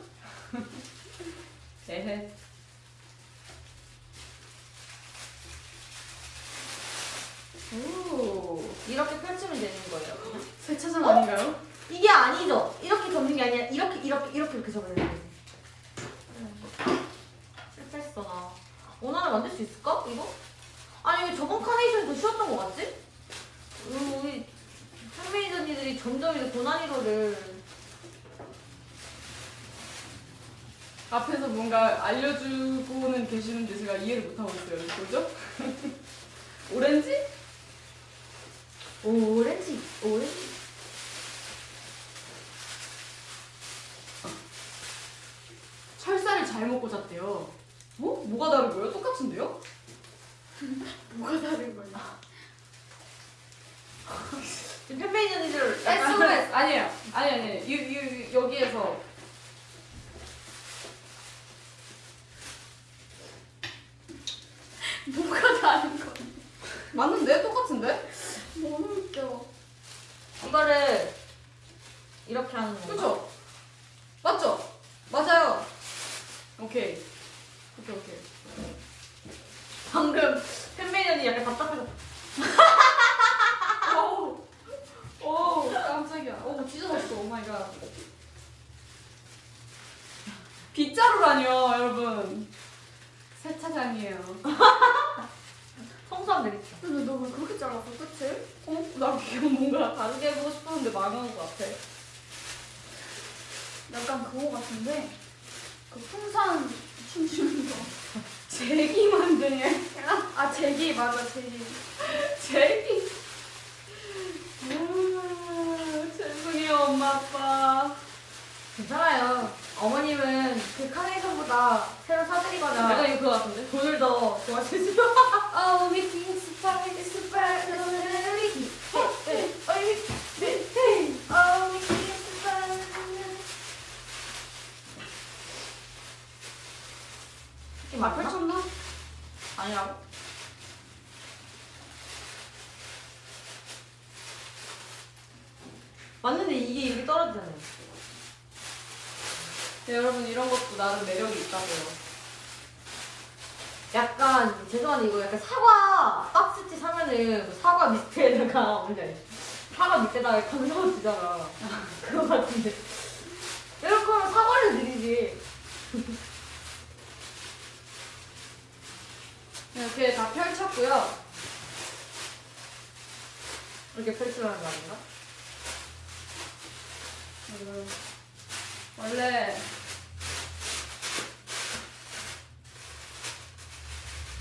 에헤. 오. 이렇게 펼치면 되는 거예요. 세차장 아닌가요? 이게 아니죠. 이렇게 접는 게 아니라 이렇게 이렇게 이렇게 이렇게 접어야 되는 거지. 실패했어 나. 원하나 만들 수 있을까? 이거? 아니 왜 저번 카네이션이 더 쉬웠던 것 같지? 음, 우리 팬메이저 언니들이 점점 이제 고난이도를 앞에서 뭔가 알려주고는 계시는데 제가 이해를 못하고 있어요. 뭐죠? *laughs* 오렌지? 오렌지 오렌지 철사를 잘못 꽂았대요. 어? 뭐가 다른 거예요? 똑같은데요? *laughs* 뭐가 다른 거야? *laughs* 지금 팬메이저 언니들 약간 SOS 아니에요. 아니 아니 이, 이, 여기에서 뭐가 다른 거? 맞는데? 똑같은데? 너무 웃겨. 이거를 이렇게 하는 거. 그죠? 맞죠? 맞아요. 오케이. 오케이, 오케이. 방금 팬메이 언니 약간 답답해서. *laughs* 오, 오, 깜짝이야. 오, 찢어졌어. oh my god. 빗자루라니요 여러분. 세차장이에요 *laughs* 청소하면 되겠죠. 근데 너왜 그렇게 잘랐어 끝을? 어? 나 이거 뭔가 다르게 해보고 싶었는데 망한 것 같아 약간 그거 같은데 그 풍선 춤추는 거. *laughs* 제기 만드냐 아 제기 맞아 제기. *laughs* 제기 아, 죄송해요 엄마 아빠 괜찮아요. 어머님은 그 카네이션보다 새로 내가 사드리거나 이거 그거 같은데? 돈을 더 좋아하시죠. 어 미팅 스파 스파 너는 미팅. 어 미팅 스파. 이게 아 맞나? 펼쳤나? 아니라고? 맞는데 이게 이렇게 떨어지잖아요. 네, 여러분 이런 것도 나름 매력이 있다고요 약간 죄송한데 이거 약간 사과 박스티 사면은 그 사과 밑에다가 *laughs* 뭔지 알지? 사과 밑에다가 감성을 주잖아. *laughs* 그거 같은데. 이렇게 하면 사과를 드리지. *laughs* 이렇게 다 펼쳤고요 이렇게 펼치라는 거 아닌가? 음, 원래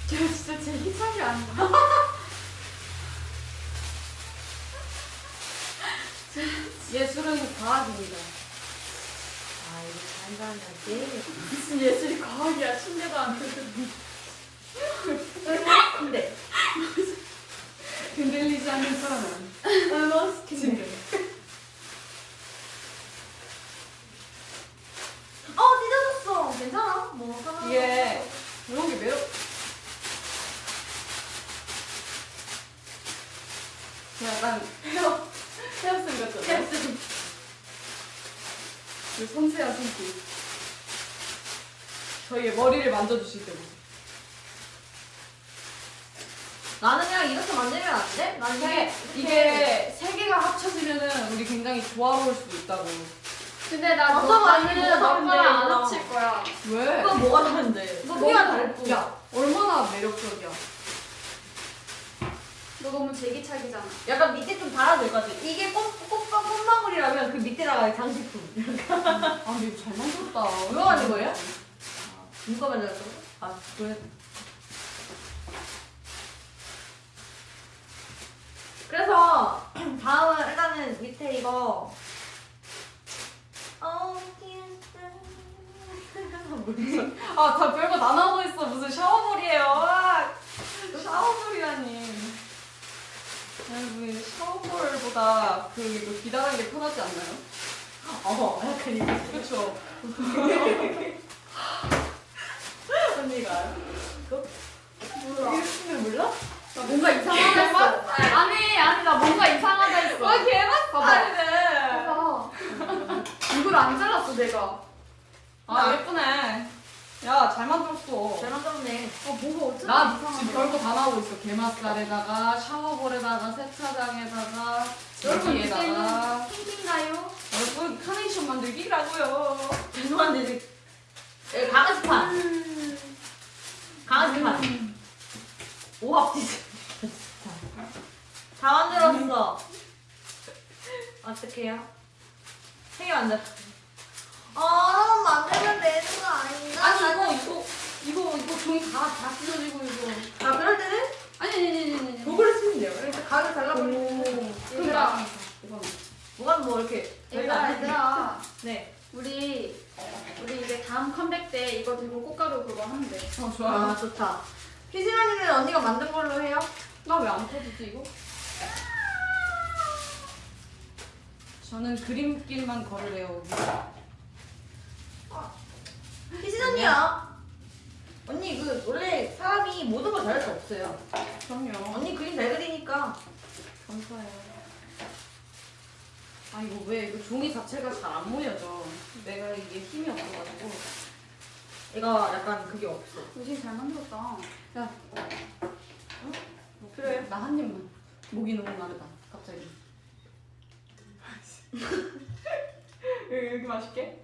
제가 진짜 제기 차이 아닌가? *laughs* 예술은 과학입니다 아 이거 잘한다지. 무슨 예술이 과학이야 침대도 안 돼. 근데 흔들리지 않는 사람은 얼마나 침대 어 찢어졌어. 괜찮아. 뭐 하나. 이게 이런 게 매력 약간 헤어 헤어쌤 같잖아요? 그 섬세한 손길 저희의 머리를 만져주실 때 모습 나는 그냥 이렇게 만들면 안 돼? 난 이게 이게 이게 세 개가 합쳐지면은 우리 굉장히 조화로울 수도 있다고 근데 나 어떤 너, 나는 너랑 안. 합칠 거야. 왜? 이거 뭐가 다른데? 너 크기가 다를 뿐. 야 얼마나 매력적이야 너 너무 제기차기잖아. 약간 밑에 좀 달아줄 것 같아. 이게 꽃, 꽃, 꽃망울이라면 그 밑에다가 장식품. 아 근데 이거 잘 만들었다 이거 만든 거예요? 누가 만들었어? 아, 그래. 그래서 *clears throat* 다음은 일단은 밑에 이거? 아 다 별거 다 나오고 있어 무슨 샤워물이에요 아, 샤워물이라니 여러분 샤워물보다 그 이거 기다란 게 편하지 않나요? 어, 약간 이거 그쵸 언니가 알아? 몰라. 이거 몰라? 나 뭔가 이상하다 했어. 아니 아니 나 뭔가 이상하다 했어. 와 개맛살이네 봐봐. 이걸 안 잘랐어 내가. 아 예쁘네 야 잘 만들었어 잘 만들었네. 아 뭐가 어쩌다 나. 지금 별거 다 나오고 있어 게맛살에다가 샤워볼에다가 세차장에다가 여러분 제기에다가 그때는 핑핑가요? 여러분 카네이션 만들기라고요 죄송한데 지금 여기 강아지판. 강아지판. 오합지지. 다 만들었어. 어떡해요? 세개 만들었어. 아, 만들면 되는 거 아닌가? 아니 이거 이거 이거 이거 종이 다다 찢어지고 이거 아, 그럴 때는 아니 아니 아니 아니 아니 도구를 쓰면 돼요. 이렇게 가위를 잘라버리고. 이거 뭐가 뭐 이렇게. 얘들아. 얘들아 *laughs* 네. 우리 우리 이제 다음 컴백 때 이거 들고 꽃가루 그거 하면 돼. 어 아, 좋아 좋다. 피지만이는 언니가 만든 걸로 해요? 나 왜 안 터지지 이거 저는 그림길만 걸으래요 피지 언니야. 언니 그 원래 사람이 모든 걸 잘할 수 없어요. 그럼요 언니 그림 잘 그리니까. 감사해요 아 이거 왜 이거 종이 자체가 잘 안 모여져 내가 이게 힘이 없어가지고 이거 약간 그게 없어. 요즘 잘 만들었다. 야 그래. 나한 입만 목이 너무 마르다 갑자기 왜 *laughs* 이렇게 맛있게?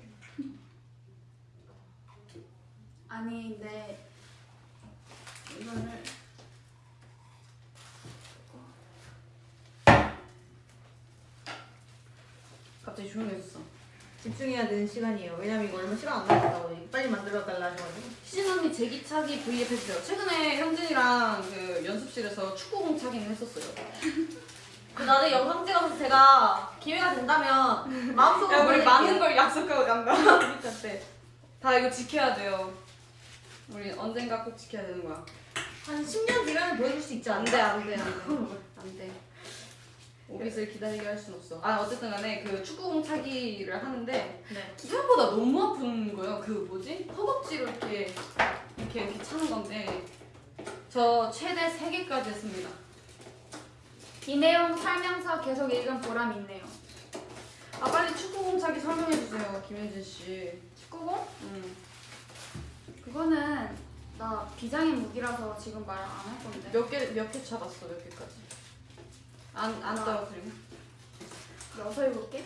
아닌데 이거를 갑자기 조용해졌어. 집중해야 되는 시간이에요. 왜냐면 이거 얼마 시간 안 남았다고 빨리 만들어 달라 하셔가지고. 시진 언니 제기차기 V앱 했어요. 최근에 형진이랑 그 연습실에서 축구공 차기는 했었어요. *laughs* 그 나중에 영상 찍어서 제가 기회가 된다면 마음속으로 야, 우리. 많은 걸 약속하고 간다. *laughs* 그러니까 때. 다 이거 지켜야 돼요. 우리 언젠가 꼭 지켜야 되는 거야. 한 10년 뒤면 보여줄 수 있지 안 않나? 돼, 안 돼, 안 돼. 안 돼. *laughs* 오빛을 기다리게 할 순 없어. 아, 어쨌든 간에 그 축구공 차기를 하는데 네. 생각보다 너무 아픈 거예요. 그 뭐지? 허벅지로 이렇게 이렇게 이렇게 차는 건데 저 최대 3개까지 했습니다. 이 내용 설명서 계속 읽은 보람 있네요. 아, 빨리 축구공 차기 설명해 주세요, 김현진 씨. 축구공? 음. 그거는 나 비장의 무기라서 지금 말 안 할 건데. 몇 개, 몇개 차봤어, 몇 개까지? 안, 안 아. 떨어뜨리고? 여섯 일곱 개?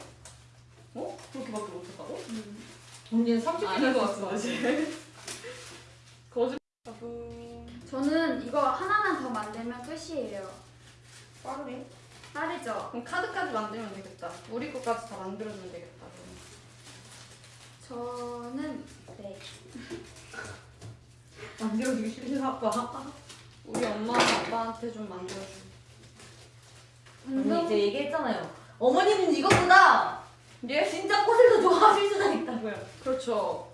어? 그렇게밖에 못했다고? 음. 언니는 30년 아닌 것 같은데, 거짓말. 저는 이거 하나만 더 만들면 끝이에요. 빠르네. 빠르죠? 그럼 카드까지 만들면 되겠다. 우리 것까지 다 만들어주면 되겠다. 그럼. 저는 네. *laughs* 만들어주기 싫은 아빠. 우리 엄마 아빠한테 좀 만들어줘. 언니 이제 얘기했잖아요. 어머니는 이것보다 예? 진짜 꽃을 더 좋아하실 수도 있다고요. 그렇죠.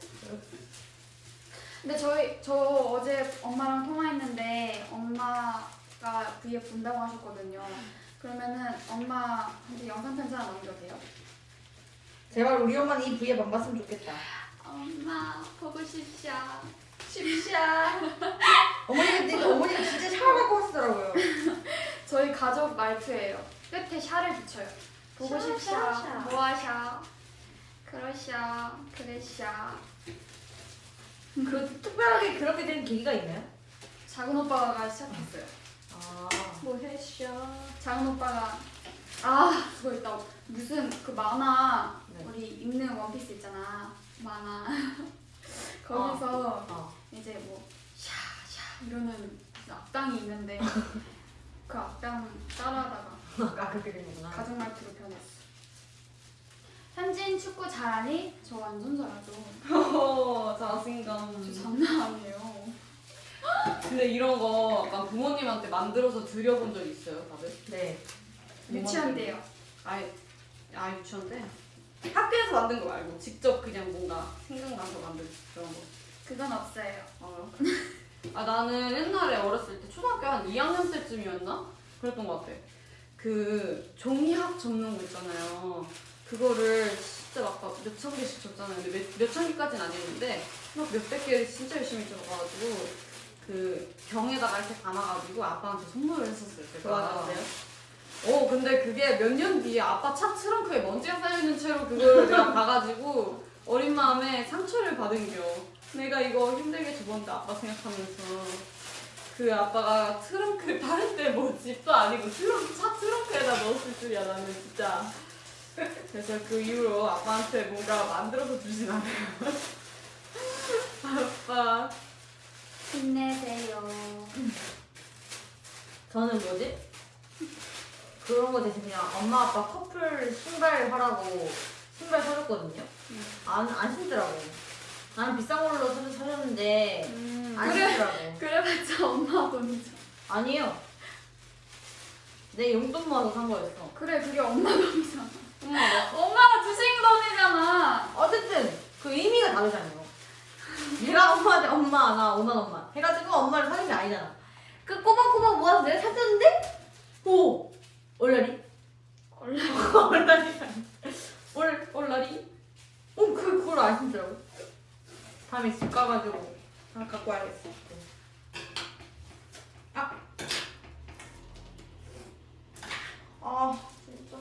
근데 저희 저 어제 엄마랑 통화했는데 엄마 가 V에 본다고 하셨거든요. 그러면은 엄마한테 영상 편지 하나 남겨도 돼요? 제발 우리 엄마는 이 부위에 안 봤으면 좋겠다. 엄마 보고 싶샤. 쉽샤. 어머니가 근데 어머니가 진짜 샤워하고 하시더라고요. *laughs* 저희 가족 말투예요. 끝에 샤를 붙여요. 보고 샤, 싶샤. 샤, 샤. 뭐하샤. 그러샤. 그래샤. 그 특별하게 그렇게 된 계기가 있나요? 작은 오빠가 시작했어요. 아. 뭐해샤. 작은 오빠가 아 그거 있다. 무슨 그 만화 네. 우리 입는 원피스 있잖아. 만화. *laughs* 거기서 어. 이제 뭐 샤샤 이러는 악당이 있는데 *laughs* 그 악당 따라하다가 아 그렇게 된 거구나. 가족 말투로 변했어. 현진 축구 잘하니? 저 완전 잘하죠. *laughs* 어, 자신감. 저 장난 아니에요. 근데 이런 거 약간 부모님한테 만들어서 드려본 적 있어요, 다들? 네. 유치원 때요. 아예, 아, 유치원 때? 학교에서 만든 거 말고 직접 그냥 뭔가 생각나서 만든 그런 거. 그건 없어요. 아, 아 나는 옛날에 어렸을 때 초등학교 한 2학년 때쯤이었나? 그랬던 것 같아. 그 종이학 접는 거 있잖아요. 그거를 진짜 막 몇천 개씩 줬잖아요. 근데 몇, 몇천 개까지는 아니었는데 막 몇백 개 진짜 열심히 접어가지고 그 병에다가 이렇게 담아가지고 아빠한테 선물을 했었어요. 제가. 좋아하셨어요? 어 근데 그게 몇 년 뒤에 아빠 차 트렁크에 먼지가 쌓여있는 채로 그걸 내가 *laughs* 봐가지고 어린 마음에 상처를 받은겨 내가 이거 힘들게 접었는데 아빠 생각하면서 그 아빠가 트렁크 다른 때뭐 집도 아니고 트렁크 차 트렁크에다 넣었을 줄이야 나는 진짜 그래서 그 이후로 아빠한테 뭔가 만들어서 주진 않아요 *laughs* 아빠 힘내세요. 저는 뭐지? 그런 거 대신 그냥 엄마 아빠 커플 신발 하라고 신발 사줬거든요. 음. 안, 안 신더라고. 나는 비싼 걸로 사, 사줬는데 음, 안 그래. 신더라고. 그래봤자 엄마 돈이죠. 아니에요. 내 용돈 모아서 산 거였어. 그래 그게 엄마 돈이잖아. 엄마 엄마가 주신 돈이잖아. 어쨌든 그 의미가 다르잖아요. 내가 엄마한테 엄마 나 5만 원만 해가지고 엄마를 사는 게 아니잖아. 그 꼬박꼬박 모아서 내가 샀었는데 오 얼라리 얼라. 얼라리 올, 올라리? 어, 그, 그걸 안 신더라고. 다음에 집 가가지고 하나 갖고 와야겠어. 아. 아, 진짜.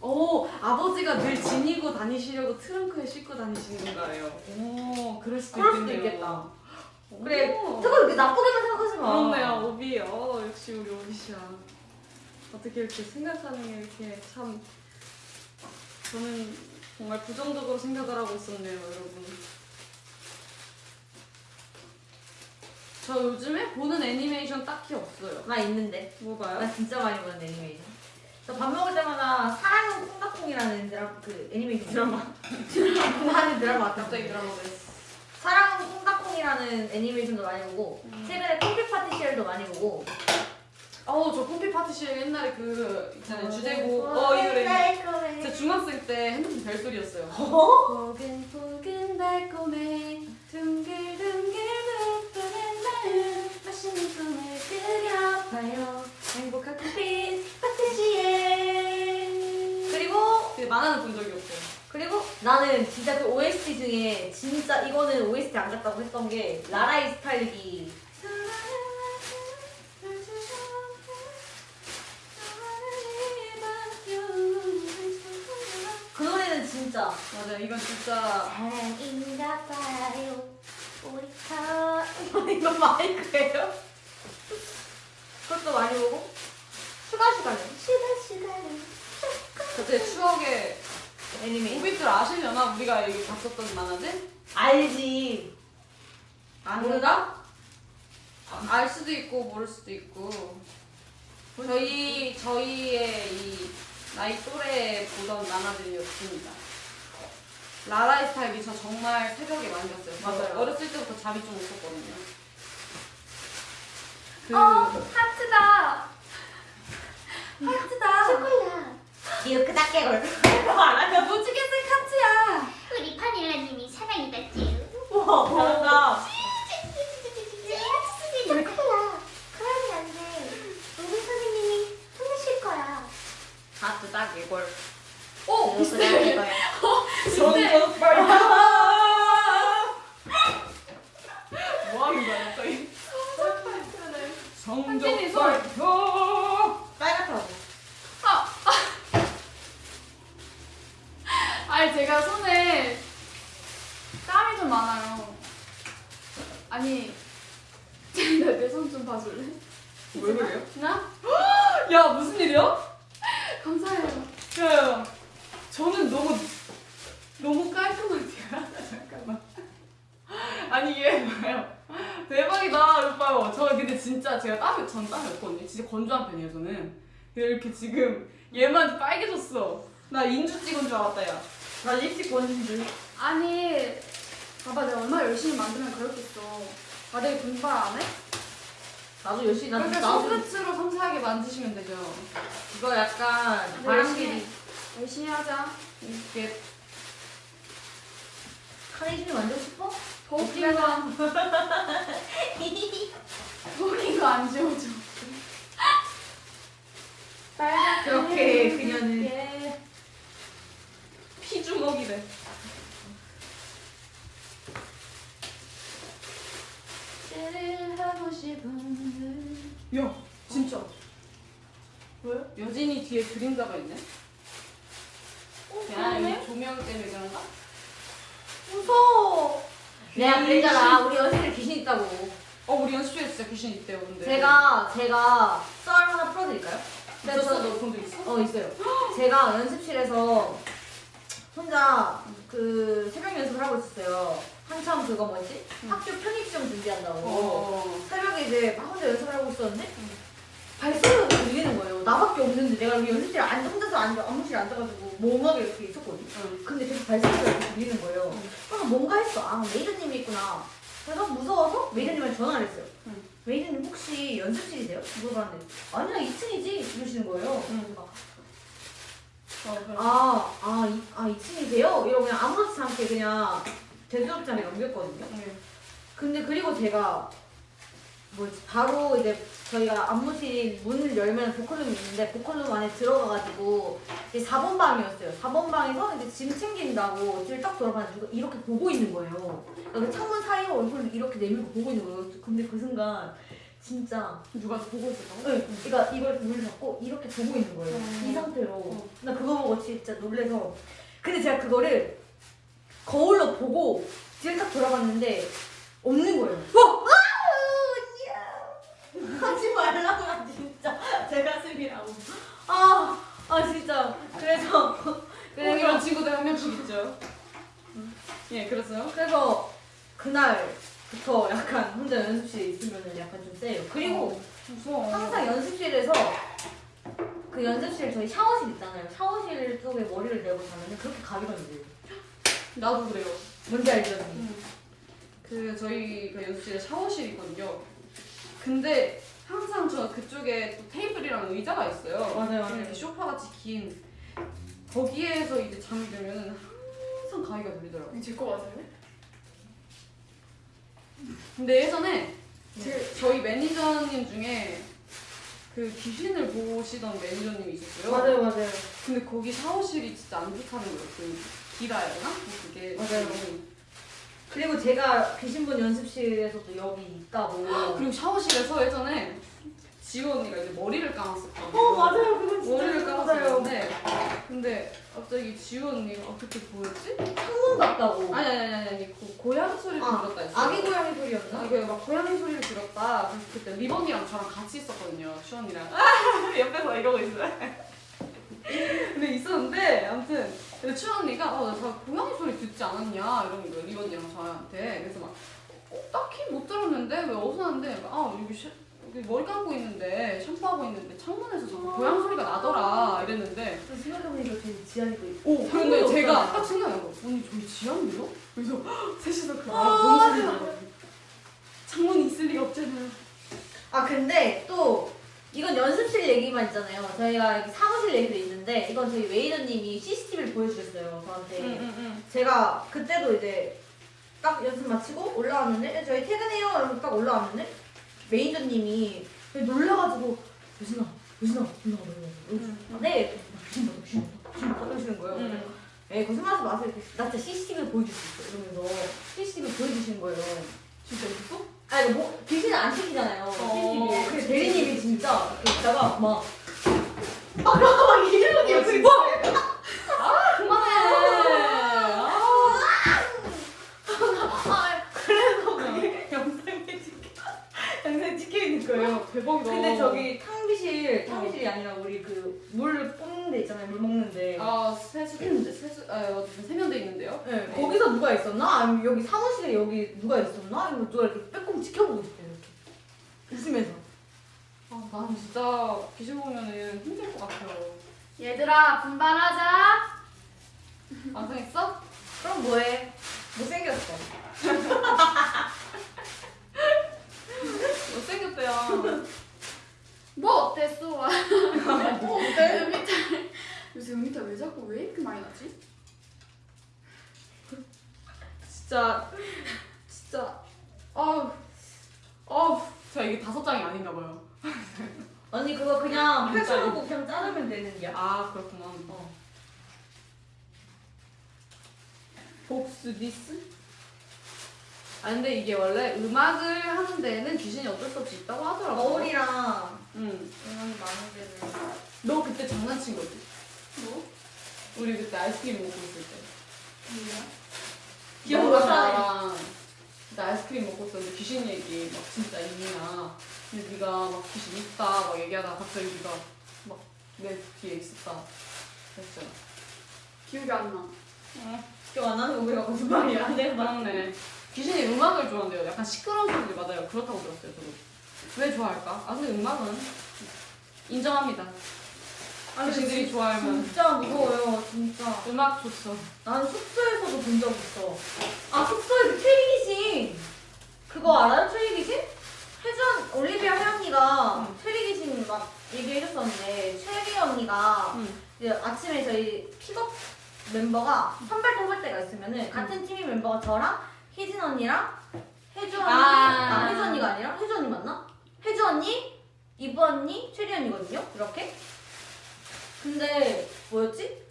오, 아버지가 늘 지니고 다니시려고 트렁크에 싣고 다니시는 건가요? 오, 그럴 수도 그럴 수도 있겠네요. 있겠다. 오. 그래, 저거 그렇게 나쁘게만 생각하지 마. 그렇네요, 오비. 어, 역시 우리 오비 씨야. 어떻게 이렇게 생각하는 게 이렇게 참. 저는 정말 부정적으로 생각을 하고 있었네요, 여러분. 저 요즘에 보는 애니메이션 딱히 없어요. 나 있는데. 뭐가요? 나 진짜 많이 보는 애니메이션. 저 밥 먹을 때마다 사랑은 콩닥콩이라는 드라 그 애니메이션 드라마 *laughs* 드라마 하는 드라마. 갑자기 드라마가 있어. 사랑은 콩닥콩이라는 애니메이션도 많이 보고 음. 최근에 콤비 파티시엘도 많이 보고. 어저 콤피 파티시에 옛날에 그 있잖아요 주제곡 어 이 노래. 제 중학생 때 핸드폰 별소리였어요. 포근포근 달콤해 둥글둥글 부푸는 마음 맛있는 꿈을 그려봐요 행복한 콤빛 파티시에 그리고 근데 만화는 본 적이 없어요. 그리고 나는 진짜 그 OST 중에 진짜 이거는 OST 안 같다고 했던 게 라라이 스타일기. 그 노래는 진짜. 맞아요. 이건 진짜. 사랑인가 봐요. 우리 다 이거 마이크예요? 그것도 많이 보고? 슈가 슈가는 슈가 슈가는 그때 추억의 애니메이션 오빛들 아시려나? 우리가 여기 봤었던 만화들? 알지 모르나? 알 수도 있고 모를 수도 있고 저희 저희의 이 나이 또래 보던 만화들이었습니다. 라라의 스타일이 저 정말 새벽에 많이 봤어요. 저 맞아요. 어렸을 때부터 잠이 좀 없었거든요. 그 어 하트다 하트다 초콜릿 이렇게 작게 걸 알아요? 무지개색 하트야. 우리 파닐라님이 사랑이다지. 우와 잘한다 초콜릿 그러면 안돼 우리 선생님이 혼내실 거야. 하트 작게 걸오 이렇게 작게 걸정적 뭐 하는 거야 갑자기? 정적 한진이 손. 발표. 빨갛다고 아니 제가 손에 땀이 좀 많아요 아니 내 손 좀 봐줄래? 왜 그래요? 나? 야 무슨 일이야? 감사해요 야, 저는 너무 너무 깔끔한데요. 잠깐만. 아니 이게 봐요. 대박이다 오빠요. 저 근데 진짜 제가 땀이 전 땀이 없거든요. 진짜 건조한 편이에요 저는. 근데 이렇게 지금 얘만 빨개졌어. 나 인주 찍은 줄 알았다 야. 나 립스틱 번진 줄 아니 봐봐 내가 얼마나 열심히 만들면 그렇겠어 아 내가 분발 안 해? 나 그러니까 나도 손끝으로 섬세하게 만지시면 되죠. 이거 약간 네, 바람길이 열심히 하자. 이렇게. 카네이션이 만들고 싶어? 더 웃긴 거더 웃긴 거안 지워줘 그렇게 그녀는 예. 피주먹이래. 를 하고 싶은 야 진짜. 왜? 여진이 뒤에 그림자가 있네. 야, 이 조명 때문에 그런가? 무서워 내가 그랬잖아 우리 연습실에 귀신 있다고 어, 우리 연습실에 진짜 귀신 있대요, 근데. 제가 제가 썰 하나 풀어드릴까요? 있었어? 너본 적 있어? 어 있어요. 제가 연습실에서 혼자 그 새벽 연습을 하고 있었어요. 한참 그거 뭐지? 학교 편입시험 준비한다고. 어. 새벽에 이제 막 혼자 연습을 하고 있었는데 발소리가 들리는 거예요. 나밖에 없는데 내가 여기 연습실에 앉아 혼자서 앉아 안무실에 앉아가지고 멍하게 이렇게 있었거든. 응. 근데 계속 발소리가 이렇게 들리는 거예요. 응. 그래서 뭔가 했어. 아 메이저님이 있구나. 그래서 무서워서 메이저님한테 전화를 했어요. 응. 메이저님 혹시 연습실이세요? 물어봤는데 아니야 2층이지 이러시는 거예요. 응. 그래. 아, 아, 이, 아, 2층이세요? 이러고 그냥 아무렇지 않게 그냥 대수업장에 넘겼거든요. 네. 근데 그리고 제가 뭐지 바로 이제 저희가 안무실 문을 열면 보컬룸이 있는데 보컬룸 안에 들어가가지고 이제 4번 방이었어요. 4번 방에서 이제 짐 챙긴다고 뒤를 딱 돌아봤는데 누가 이렇게 보고 있는 거예요. 그러니까 창문 사이로 얼굴을 이렇게 내밀고 보고 있는 거예요. 근데 그 순간 진짜 누가 보고 있었다고? 네, 그러니까 이걸 물을 잡고 이렇게 보고 있는 거예요. 음. 이 상태로. 어. 나 그거 보고 진짜 놀래서. 근데 제가 그거를 거울로 보고 뒤를 딱 돌아봤는데 없는 거예요. 어! 하지 말라고 진짜 제 가슴이라고. 아, 아 진짜. 그래서 꼭 그래서 이런 친구들 한 명씩 있죠. 예, 그래서요? 그래서 그날 부터 약간 혼자 연습실에 있으면 약간 좀 세요. 그리고 무서워. 항상 연습실에서 그 연습실 저희 샤워실 있잖아요. 샤워실 쪽에 머리를 내고 자면 그렇게 돼요. 나도 그래요. 뭔지 알죠? 언니? 그 저희가 연습실에 샤워실이 있거든요. 근데 항상 저 그쪽에 또 테이블이랑 의자가 있어요. 맞아요, 좀 이렇게 쇼파 같이 긴 거기에서 이제 잠이 들면은 항상 가위가 들리더라고요. 제거 맞아요? 근데 예전에 제, 저희 매니저님 중에 그 귀신을 보시던 매니저님이 있었어요. 맞아요, 맞아요. 근데 거기 샤워실이 진짜 안 좋다는 거예요. 그 기라였나? 뭐 그게 맞아요. 그리고 제가 귀신분 연습실에서도 여기 있다고. 그리고 샤워실에서 예전에 지호 언니가 이제 머리를 감았었거든요. 어 맞아요, 그거 진짜 머리를. 감았었는데 근데 갑자기 지우 언니가 어, 그때 뭐였지? 창문 같다고. 아니 아니 아니 아니, 아니 그 고양이 소리를 아, 들었다 했어. 아기 고양이 소리였나? 아, 이게 막 고양이 소리를 들었다. 그래서 그때 리본이랑 저랑 같이 있었거든요. 추 언니랑. 아, *laughs* 옆에서 이러고 있어요. 근데 있었는데 아무튼 근데 추 언니가 어, 나 고양이 소리 듣지 않았냐 이러는 거예요. 리본이랑 저한테. 그래서 막 어, 딱히 못 들었는데 왜 어디서 하는데 아 여기 샤, 여기 머리 감고 있는데 샴푸하고 있는데 창문에서 자꾸 고양이 소리가 나더라 이랬는데 저 생각해보니까 저희 지하에도 있고. 오 근데 창문이 제가 없잖아요. 딱 생각난 거 언니 저희 지하인데요? 그래서 헉, 셋이서 그 아, 너무 소리. 창문이 있을 리가 없잖아요. 아 근데 또 이건 연습실 얘기만 있잖아요. 저희가 여기 사무실 얘기도 있는데 이건 저희 메이저님이 CCTV를 보여주셨어요 저한테. 응. 제가 그때도 이제 딱 연습 마치고 올라왔는데 저희 퇴근해요 이러고 딱 올라왔는데 매니저님이 놀라가지고 유진아 유진아 올라가 올라가 네봐 귀신 봐 귀신 봐 이러시는 거예요 응. 에 거짓말하지 마세요 나 진짜 CCTV를 보여줄 수 있어 이러면서 CCTV 보여주시는 거예요 진짜 있었어? 아니 뭐 귀신은 안 찍히잖아요. 어, 그치, 대리님이. 진짜 이렇게 있다가 막 아까 이러더니 어, 그거 그만해. 아, 그래서 그게 영상에 찍혀 찍혀 있는 거예요. 대박이다. 근데 저기 탕비실 탕비실이 아니라 우리 그 물 뽑는 데 있잖아요. 물 먹는데. 아 세수 세수 아 어쨌든 세면대 있는데요. 네, 거기서 누가 있었나? 아니면 여기 사무실에 여기 누가 있었나? 아니면 누가 이렇게 빼꼼 지켜보고 있대 이렇게 웃으면서. 아, 난 진짜 귀신 보면은 힘들 것 같아요. 얘들아 분발하자. 완성했어? 그럼 뭐해? 못생겼어. *laughs* 못생겼대요. 뭐 어땠어? 뭐 어때? 음이탈. 요새 음이탈 왜 자꾸 왜 이렇게 많이 나지? 진짜 진짜 아우 아우 자 이게 다섯 장이 아닌가 봐요. 언니 그거 그냥 진짜요? 펼쳐놓고 그냥 자르면 되는 게야. 아 그렇구나. 어. 복수 디스? 아 근데 이게 원래 음악을 하는 데에는 귀신이 어쩔 수 없이 있다고 하더라고. 거울이랑 응. 음악이 많은 데는. 너 그때 장난친 거지? 뭐? 우리 그때 아이스크림 먹고 있을 때. 뭐야? 기억나? 너랑 그때 아이스크림 먹고 있었는데 귀신 얘기 막 진짜 있냐. 근데 네가 막 귀신 있다 막 얘기하다가 갑자기 네가 막 내 뒤에 있었다. 그랬잖아. 기억이 안 나. 기억 안 나는 거 우리가 거짓말이야. 내가 막 맞네. 귀신이 음악을 좋아한대요. 약간 시끄러운 소리들 맞아요. 그렇다고 들었어요, 저도. 왜 좋아할까? 아, 근데 음악은 인정합니다. 귀신들이 좋아하면 진짜 무서워요, 진짜. 음악 좋죠. 난 숙소에서도 본 적 있어. 아, 숙소에 그 트리 귀신. 그거 알아요? 트리 귀신? 혜전, 올리비아 혜언니가 응. 트리 귀신 막 얘기해줬었는데, 최리 언니가 응. 이제 아침에 저희 픽업 멤버가 선발동 할 때가 있으면은 같은 팀의 멤버가 저랑 희진 언니랑 혜주 언니, 아. 아, 혜주 언니가 아니라 혜주 언니 맞나? 혜주 언니, 이브 언니, 최리 언니거든요. 이렇게. 근데 뭐였지?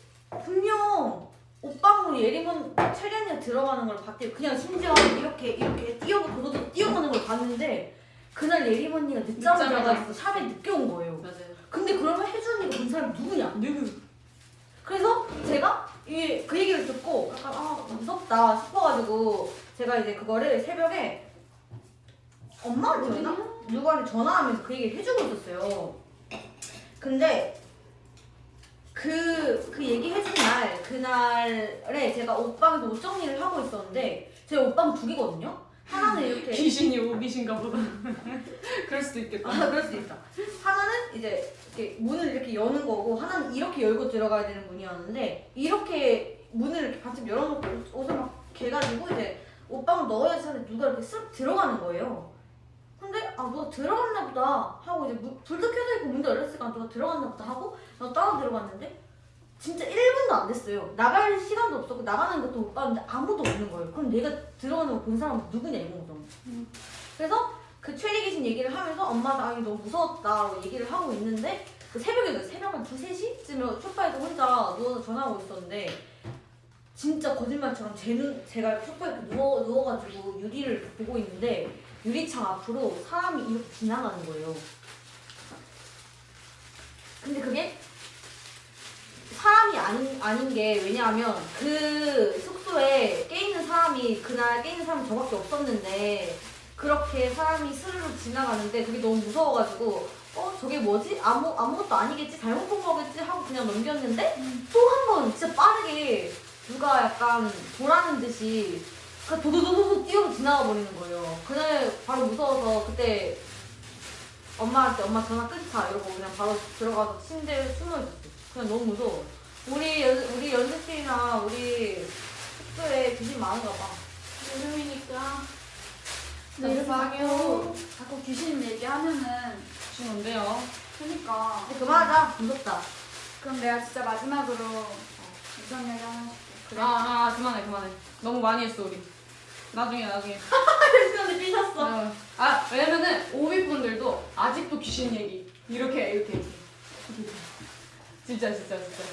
분명 오빠랑 예림은 최리 언니가 들어가는 걸 봤대요. 그냥 심지어 이렇게 이렇게 뛰어 도도도 뛰어가는 걸 봤는데 그날 예림 언니가 늦잠을 자가지고 샵에 늦게 온 거예요. 맞아요. 근데 그러면 혜주 언니가 본 사람이 누구냐? 누구? 그래서 제가 이 그 얘기를 듣고 약간 아 무섭다 싶어가지고 제가 이제 그거를 새벽에 엄마한테였나? 누구한테 전화하면서 그 얘기를 해주고 있었어요. 근데 그, 그 얘기 해준 날, 그날에 제가 옷방에서 옷 정리를 하고 있었는데, 제 옷방 두 개거든요? 하나는 이렇게 귀신이 오비신가 보다. *laughs* 그럴 수도 있겠다. 아, 그럴 수 있다. 하나는 이제 이렇게 문을 이렇게 여는 거고 하나는 이렇게 열고 들어가야 되는 문이었는데 이렇게 문을 이렇게 반쯤 열어놓고 옷- 옷을 막 개가지고 이제 옷방을 넣어야지 하는데 누가 이렇게 쓱 들어가는 거예요. 근데 아 누가 들어갔나 보다 하고 이제 문- 불도 켜져 있고 문도 열렸으니까 누가 들어갔나 보다 하고 나 따라 들어갔는데 진짜 1분도 안 됐어요. 나갈 시간도 없었고 나가는 것도 못 봤는데 아무도 없는 거예요. 그럼 내가 들어가는 거 본 사람은 누구냐 이거죠. 그래서 그 최리 귀신 얘기를 하면서 엄마가 아 이거 너무 무서웠다고 얘기를 하고 있는데 그 새벽에 새벽 한 2, 3시쯤에 소파에서 혼자 누워서 전화하고 있었는데 진짜 거짓말처럼 제 눈, 제가 소파에 이렇게 누워, 누워가지고 유리를 보고 있는데 유리창 앞으로 사람이 이렇게 지나가는 거예요. 근데 그게 사람이 아닌, 아닌 게 왜냐하면 그 숙소에 깨있는 사람이 그날 깨있는 사람이 저밖에 없었는데 그렇게 사람이 스르르 지나가는데 그게 너무 무서워가지고 어 저게 뭐지? 아무, 아무것도 아니겠지? 잘못 본 거겠지? 하고 그냥 넘겼는데 또한 번 진짜 빠르게 누가 약간 보라는 듯이 그 도도도도도 뛰어 지나가 버리는 거예요. 그날 바로 무서워서 그때 엄마한테 엄마 전화 끊자 이러고 그냥 바로 들어가서 침대에 있었어. 그냥 너무 무서워. 우리 연, 우리 연습실이나 우리 숙소에 귀신 많은가 봐. 여름이니까. 이렇게 감사해요. 자꾸, 자꾸 귀신 얘기하면은 귀신 온대요. 그니까. 근데 그만하자. 무섭다. 그럼 내가 진짜 마지막으로 무슨 얘기 하나 해줄게. 아, 아, 그만해, 그만해. 너무 많이 했어, 우리. 나중에, 나중에. *laughs* 혜진언니 삐졌어. 어. 아, 왜냐면은, 오비 분들도 아직도 귀신 얘기. 이렇게, 이렇게, 이렇게. 진짜, 진짜, 진짜.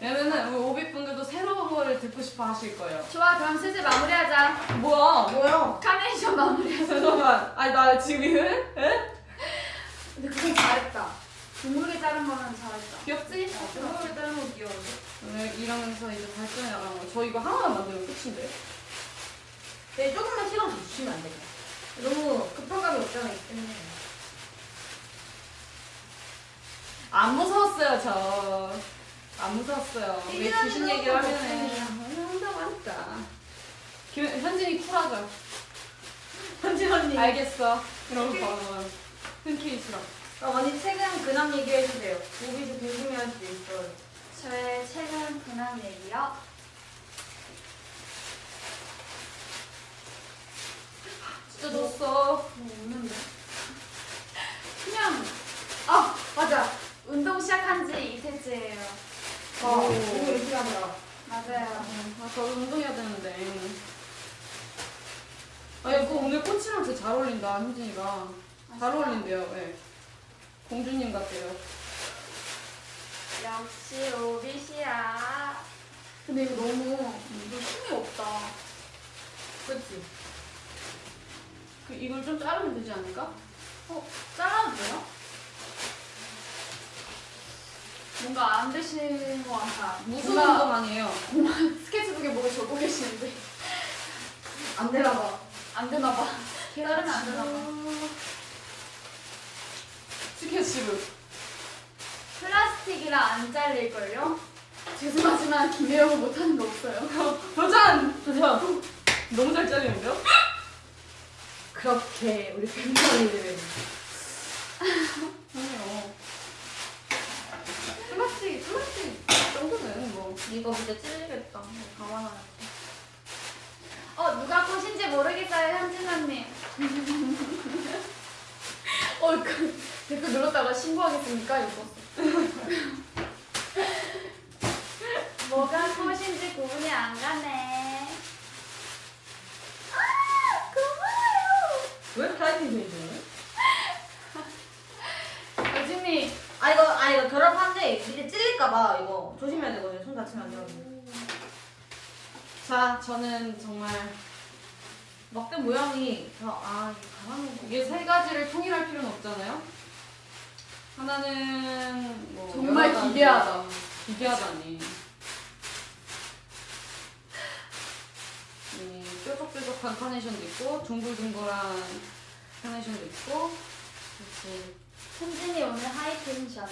왜냐면은, 우리 오비분들도 새로운 거를 듣고 싶어 하실 거예요. 좋아, 그럼 슬슬 마무리하자. 뭐야? 뭐야? 카네이션 마무리하자. 잠깐만. 아니, 나 지금, 에? 근데 그건 잘했다. 둥글게 자른 거는 잘했다. 귀엽지? 중국에 따는 거 귀여운데? 오늘 이러면서 이제 발전해 나가는 거. 저 이거 하나만 만들면 끝인데? 네, 조금만 시간 더 주시면 안 돼요? 너무 급한 감이 없잖아, 이 때문에. 안 무서웠어요, 저. 안 무서웠어요. 왜 귀신 거 얘기를. 하면은. 한다고 하니까. 김, 현진이 쿨하죠? 현진 언니. 알겠어. 이러고 바로 흔쾌히 싫어. 그럼 언니 최근 근황 얘기해주세요. 오비도 궁금해할 수도 있어요. 저의 최근 근황 얘기요. 진짜 졌어. 뭐 없는데? 그냥 아 맞아 운동 시작한 지 이틀째예요. 어, 오. 너무 열심히 하더라. 맞아요. 아, 저 운동해야 되는데. 아, 야, 그 오늘 꽃이랑 진짜 잘 어울린다, 현진이가. 잘 어울린대요, 예. 공주님 같대요. 역시 오빛이야. 근데 이거 너무 이거 힘이 없다. 그치? 그, 이걸 좀 자르면 되지 않을까? 어 잘라도 돼요? 뭔가 안 되시는 것 같아. 무슨 뭔가 운동 아니에요? *laughs* 스케치북에 뭐가 적고 계시는데 안 되나 봐. 안 되나 봐. 자르면 안 되나 봐. 스케치북. 플라스틱이라 안 잘릴걸요? 죄송하지만 김혜영은 못하는 거 없어요. *laughs* 도전! 도전! 너무 잘 잘리는데요? 그렇게 우리 팬분들은 *laughs* 아니요. 플라스틱, 플라스틱 정도는 뭐. 이거 진짜 찔리겠다. 감안하야 어 누가 꽃인지 모르겠어요 현진 언니. *laughs* 어 그, 댓글 눌렀다가 신고하겠습니까 이거. *laughs* 뭐가 꽃인지 구분이 안 가네. 아 고마워요. 왜 타이밍 되지? 여진이 아 이거 아 이거 결합한데 밑에 찔릴까봐 이거 조심해야 되거든요. 손 다치면 안 되거든요. 자, 저는 정말 막대 모양이 이거 가만히 이게 세 가지를 통일할 필요는 없잖아요. 하나는 뭐 정말 여러 가지- 기괴하다. 기괴하다니. 이 뾰족뾰족한 카네이션도 있고 둥글둥글한 카네이션도 있고 이렇게 현진이 오늘 high tension.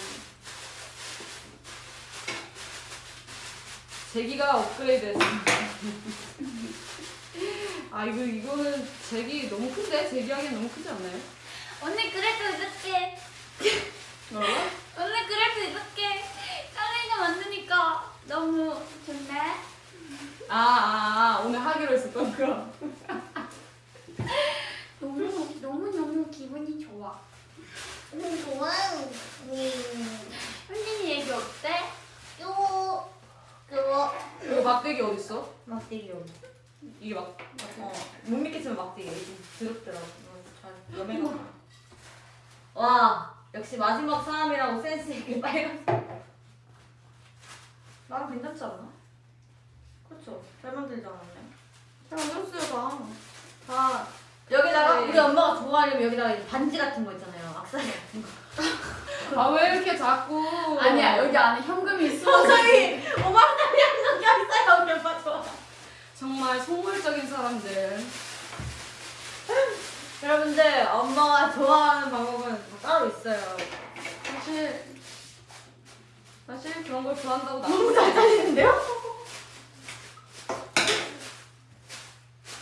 제기가 업그레이드 했습니다. *laughs* 아 이거 이거는 제기 너무 큰데 제기하기엔 너무 크지 않나요? 언니 그래도 이렇게 뭐라고? 언니 그래도 이렇게 카레이가 만드니까 너무 좋네. 아, 아, 아 오늘 하기로 했었던 거. *laughs* 너무 너무 너무 기분이 좋아. 음, 좋아요. 음, 현진이 얘기 어때? 요, 요, 이거 막대기 어디 있어? 막대기 여기. 이게 막. 어, 못 믿겠지만 막대기 좀 더럽더라고. 어, 잘 염해가. 와, 역시 마지막 사람이라고 센스 있게 빨간. 나랑 괜찮지 않나? 그렇죠. 잘 만들지 않았나요? 잘 만들었어요 다. 다 여기다가 네. 우리 엄마가 좋아하려면 여기다가 이제 반지 같은 거 있잖아요. 악사리 같은 거. 아 왜 이렇게 자꾸? 아니야 여기 안에 현금이 있어. 저기 5만 원짜리 한장 gas어요. 우리 엄마 좋아. 정말 속물적인 사람들. 여러분들 엄마가 좋아하는 방법은 다 따로 있어요. 사실 사실 그런 걸 좋아한다고 나. 너무 잘 살리는데요?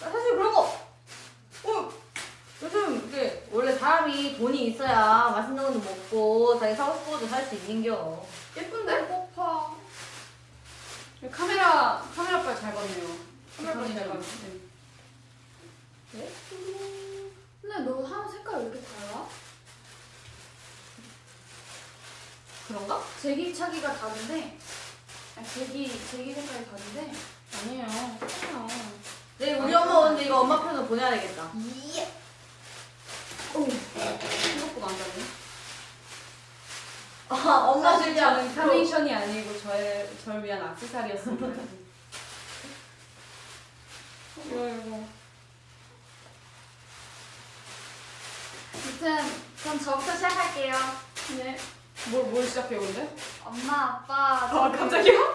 나 사실 그런 거. 어, 요즘 원래 사람이 돈이 있어야 맛있는 것도 먹고 자기 사고 싶은 것도 살 수 있는겨. 예쁜데? 배고파. 카메라 카메라 빨 잘 봤네요. 카메라 빨잘 봤네. 네. 근데 너 하는 색깔 왜 이렇게 달라? 그런가? 제기차기가 다른데. 아니 제기 제기 색깔이 다른데. 아니에요. 아니에요. 네, 우리 엄마 오는데 이거 엄마 편으로 보내야 되겠다. 생각보다 안 잡네. 아, 엄마 사실 진짜 저는 카네이션이 아니고 저의 저를 위한 액세서리였습니다. *laughs* 이거 이거. 아무튼 그럼 저부터 시작할게요. 네. 뭘, 뭘 시작해요, 근데? 엄마 아빠 아, 갑자기요?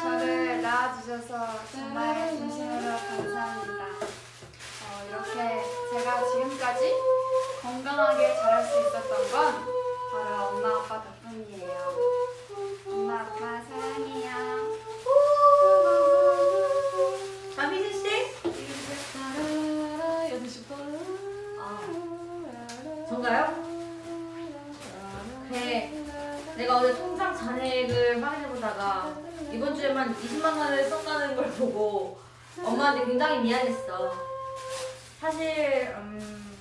저를 낳아주셔서 정말 진심으로 감사합니다. 어, 이렇게 제가 지금까지 건강하게 자랄 수 있었던 건 바로 엄마 아빠 덕분이에요. 엄마 아빠 사랑해요. 담비진 씨? 전가요? 그래. 내가 어제 통장 잔액을 확인해보다가 이번 주에만 20만 원을 썼다는 걸 보고 엄마한테 굉장히 미안했어. 사실 음,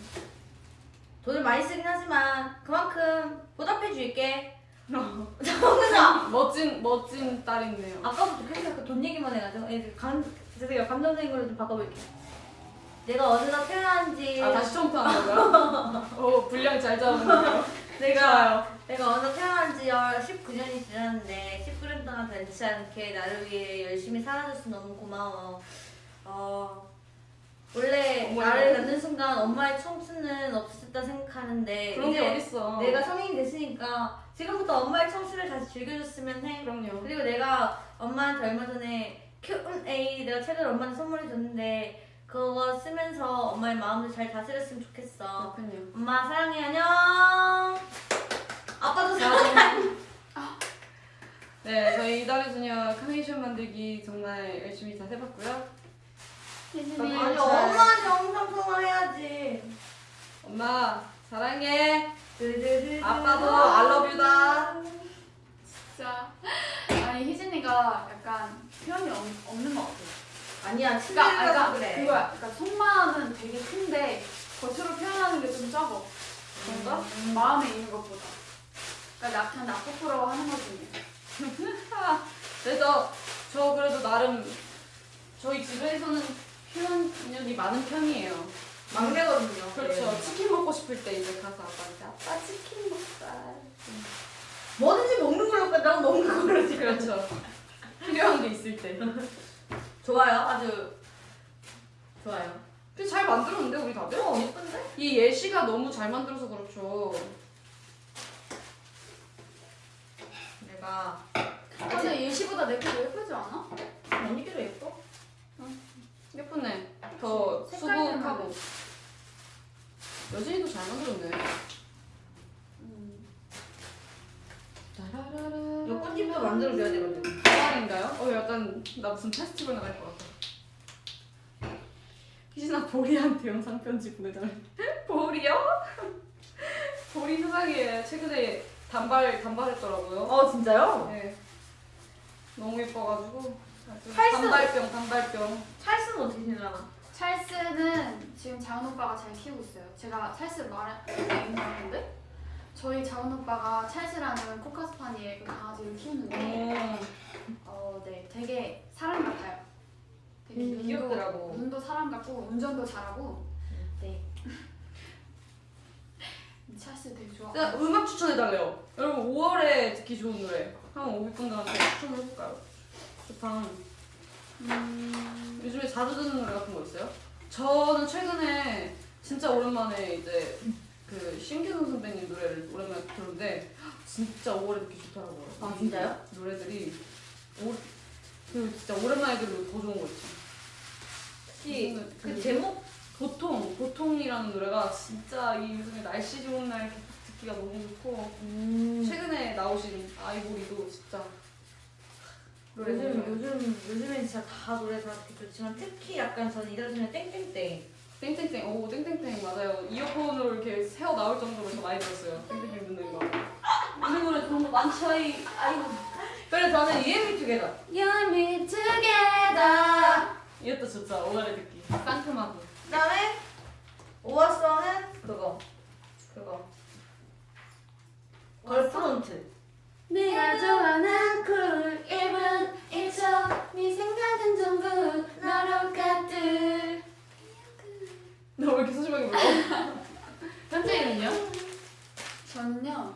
돈을 많이 쓰긴 하지만 그만큼 보답해 줄게. *laughs* 정은아! 멋진, 멋진 딸이네요. 아까부터 계속 약간 돈 얘기만 해가지고 예, 감, 죄송해요. 감정적인 걸로 좀 바꿔볼게요. 내가 어느나 표현한지 아, 다시 처음부터 하는 거고요? 오, *laughs* 분량 잘 잡았네요. 내가 내가 어느 태어난 지 19년이 지났는데 19년 동안 변치 않게 나를 위해 열심히 살아줘서 너무 고마워. 어, 원래 어머나. 나를 낳는 순간 엄마의 청춘은 없었다 생각하는데 그런 게 어딨어. 내가 성인이 됐으니까 지금부터 엄마의 청춘을 다시 즐겨줬으면 해. 그럼요. 그리고 내가 엄마한테 얼마 전에 Q&A 내가 책을 엄마한테 선물해 줬는데 그거 쓰면서 엄마의 마음을 잘 다스렸으면 좋겠어. 그렇군요. 엄마 사랑해 안녕. 아빠도 사랑해. *laughs* 네, 저희 이달의 소녀 카네이션 만들기 정말 열심히 잘 해봤고요. 아니 엄마한테 영상 통화해야지. 엄마, 사랑해. 아빠도 알러뷰다. 진짜 아니 희진이가 약간 표현이 없, 없는 것 같아. 아니야 그러니까, 그러니까 그래. 그거야. 그러니까 속마음은 되게 큰데 겉으로 표현하는 게 좀 적어. 그런가? 음, 마음에 있는 것보다. 그러니까 나 그냥 나쁘라고 하는 거지. *laughs* 그래서 저 그래도 나름 저희 집에서는 표현력이 많은 편이에요. 막내거든요. 그렇죠. 네. 치킨 먹고 싶을 때 이제 가서 아빠한테 아빠 치킨 먹자. 뭐든지 먹는 걸로 끝나고 먹는 걸로 지금. 그렇죠. *laughs* 필요한 게 있을 때. 좋아요. 아주 좋아요. 근데 잘 만들었는데 우리 다들? 어 예쁜데? 이 예시가 너무 잘 만들어서 그렇죠. 내가 근데 예시보다 내게더 예쁘지 않아? 언니께도 예뻐? 예쁘네. 더 수북하고. 여진이도 잘 만들었네. 음. 꽃집도 만들어줘야 되거든. 아닌가요? 어 약간 나 무슨 페스티벌 나갈 것 같아. 희진아 보리한테 영상 편지 보내달래. *laughs* 보리요? *laughs* 보리 세상에 최근에 단발 단발했더라고요. 어 진짜요? 네. 너무 예뻐가지고 찰스. 단발병 단발병. 찰스는 어떻게 지내나? 찰스는 지금 자은 오빠가 잘 키우고 있어요. 제가 찰스 말했는데 저희 자은 오빠가 찰스라는 코카스파니의 그 강아지를 키우는데 어, 네, 되게 사람 같아요. 되게 음, 눈도, 귀엽더라고. 눈도 사람 같고 운전도 잘하고 네. *laughs* 찰스 되게 좋아. 자, 음악 추천해달래요. 여러분 5월에 듣기 좋은 노래 한번 오비분들한테 추천을 해볼까요? 좋다. 음, 요즘에 자주 듣는 노래 같은 거 있어요? 저는 최근에 진짜 오랜만에 이제 그 신규동 선배님 노래를 오랜만에 들었는데 진짜 5월에 듣기 좋더라고요. 아, 진짜요? 노래들이 오, 그 진짜 오랜만에 들으면 더 좋은 거 있죠. 특히 그그 제목 보통 보통이라는 노래가 진짜 이 요즘에 날씨 좋은 날 듣기가 너무 좋고 음. 최근에 나오신 아이보리도 진짜 요즘. 요즘 요즘엔 진짜 다 노래 다 좋지만 특히 약간 저는 이달 중에 땡땡땡. 땡땡땡 오 땡땡땡 맞아요. 이어폰으로 이렇게 새어 나올 정도로 저 많이 들었어요. 땡땡땡 듣는 거. 이 노래 좋은 거 많죠 이 아이고. 그래서 저는 유앤미 투게더 me together. 이것도 좋죠 오가래 듣기. 상큼하고. 그다음에 오아서는 그거. 그거. 걸프론트 네가 좋아하는 쿨 1분 1초 네 생각은 전부 너로 가득 너왜 이렇게 소심하게 불러? *laughs* 현재는요? 저는요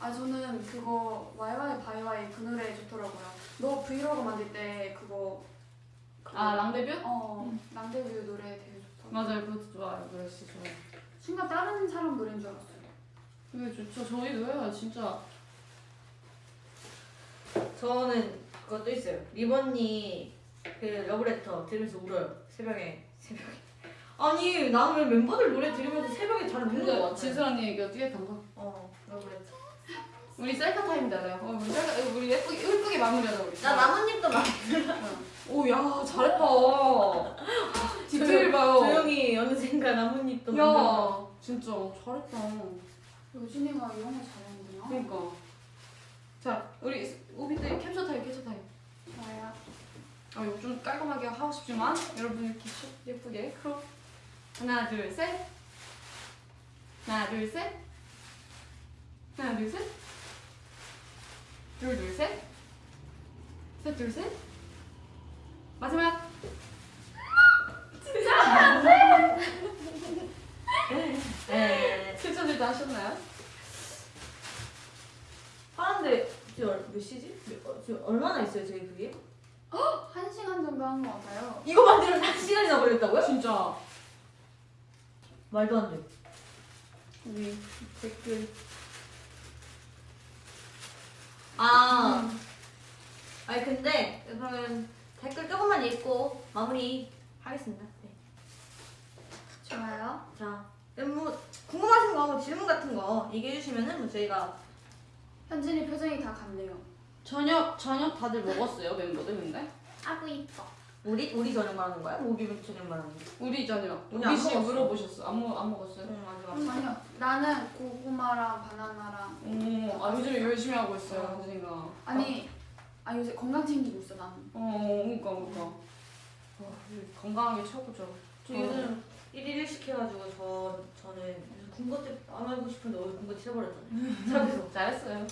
아 저는 그거 와이와이 바이와이 그 노래 좋더라고요. 너 브이로그 만들 때 그거 그거- 아 랑데뷰? 어 남대뷰 노래 되게 좋더라고요. 맞아요. 그것도 좋아요. 노래 진짜 좋아요. 순간 다른 사람 노래인 줄 알았어요. 이게 좋죠. 저희도요. 진짜 저는 그것도 있어요. 리번니 그 러브레터 들으면서 울어요. 새벽에 새벽에. 아니 나는 왜 멤버들 노래 들으면서 새벽에 잘 우는 거 같아 진슬 언니 얘기가 듀엣한 거? 어 러브레터. 우리 셀카 타임이잖아요. 어, 우리 셀카 우리 예쁘게 예쁘게 마무리하자 우리. 나 나뭇잎도 막. *laughs* 오야 잘했다. *laughs* 디테일 봐요. 조용히 어느샌가 나뭇잎도 만들어. 야 진짜 잘했다. 여진이가 이런 거 잘하는구나 그러니까 자 우리 오빛들 캡처 타임 캡처 타임 좋아요 아 이거 좀 깔끔하게 하고 싶지만 여러분 이렇게 슉 예쁘게 crop 하나 둘 셋 하나 둘 셋 하나 둘 셋 둘 둘 셋 셋 둘 셋 마지막 네. 캡처들 다 하셨나요? 하는데 지금 얼- 몇 시지? 몇- 어, 지금 얼마나 있어요 저희 그게? 한 시간 정도 한 것 같아요 이거 만들면 한 시간이나 걸렸다고요? 진짜 말도 안 돼. 우리 댓글 아, 아니 근데 그러면 댓글 조금만 읽고 마무리 하겠습니다. 네. 좋아요 자, 뭐 궁금하신 거, 뭐 질문 같은 거 얘기해 주시면은 뭐 저희가 현진이 표정이 다 같네요. 저녁 저녁 다들 먹었어요 멤버들 근데? 아구 이뻐. 우리 우리 저녁 말하는 거야? 우리 저녁 말하는 거야? 우리 저녁. 우리 씨 먹었어. 물어보셨어. 안, 먹, 안 먹었어요? 응, 아직 음, 안. 아니요. 나는 고구마랑 바나나랑 오, 아 요즘 열심히 하고 있어요 현진이가. 아니 아 요새 건강 챙기고 있어 나는. 어 그니까 그니까. 와, 건강하게 최고죠. 저 요즘 1일 1식 해가지고 저 저는 군것질 안 하고 싶은데 어디 군것질 해버렸잖아요. 저기서. 잘했어요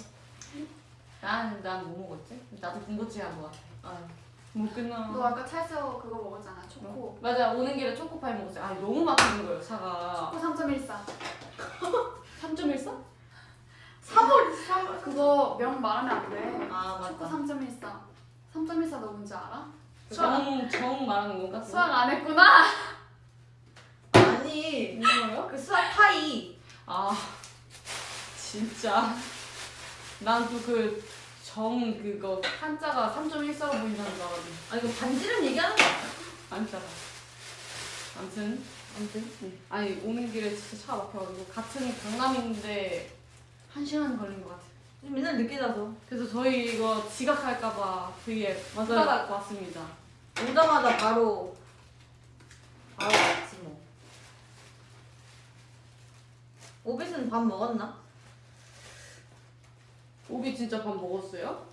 난난 뭐 먹었지? 나도 군것질 한거 같아 아, 못 끝나 너 아까 찰서 그거 먹었잖아 초코 맞아 오는 길에 초코파이 먹었어요 아 너무 맛있는 거예요 차가 초코 3.14 3.14? 3월 3월. 그거 명 말하면 안 돼 아 초코 맞다. 3.14 3.14 너 뭔지 알아? 정, 정 말하는 건가? 수학 안 했구나 아니 뭐예요? 그 수학 파이. 아 진짜 난 또 그 정 그거 한자가 3.14로 보인다는 줄 알았는데 아 이거 반지름 얘기하는 거 아니야? 안짜가 아무튼 아무튼. 네. 아니 오는 길에 진짜 차가 막혀가지고 같은 강남인데 한 시간 걸린 것 같아 맨날 늦게 자서. 그래서 저희 이거 지각할까봐 되게 맞아요. 부담 갖고 왔습니다. 오자마자 바로 바로 왔지 뭐. 오빛은 밥 먹었나? 오비 진짜 밥 먹었어요?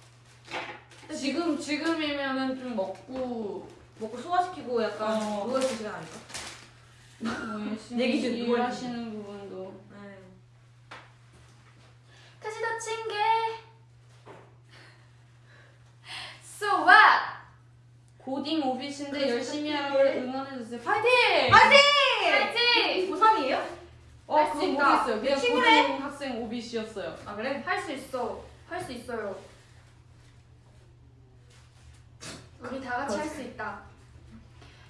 지금 지금이면은 좀 먹고 먹고 소화시키고 약간 어. 누워 있을 시간 아닐까? *laughs* 내 기준 누워 있는 일하시는 부분도 네. 같이 다친 게 *laughs* So what? 고딩 오비신데 그래서 열심히 파이팅! 하라고 응원해 주세요. 파이팅! 파이팅! 고3이에요? 어 할수 있다. 모르겠어요. 그냥 친구네? 고등 학생 오비씨였어요. 아 그래? 할 수 있어. 할 수 있어요. 우리 다 같이 할 수 있다.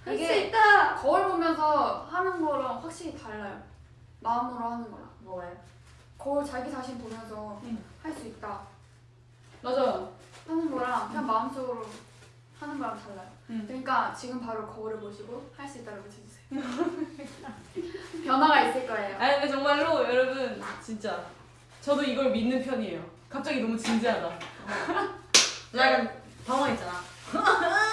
할 수 이게 있다! 거울 보면서 하는 거랑 확실히 달라요. 마음으로 하는 거랑. 뭐예요? 거울 자기 자신 보면서 응. 할 수 있다 맞아요. 하는 거랑 그냥 마음속으로 하는 거랑 달라요. 응. 그러니까 지금 바로 거울을 보시고 할 수 있다고 외쳐주세요. *laughs* 변화가 있을 거예요. 아니 근데 정말로 여러분 진짜 저도 이걸 믿는 편이에요. 갑자기 너무 진지하다. 나 *laughs* 약간 당황했잖아. *laughs*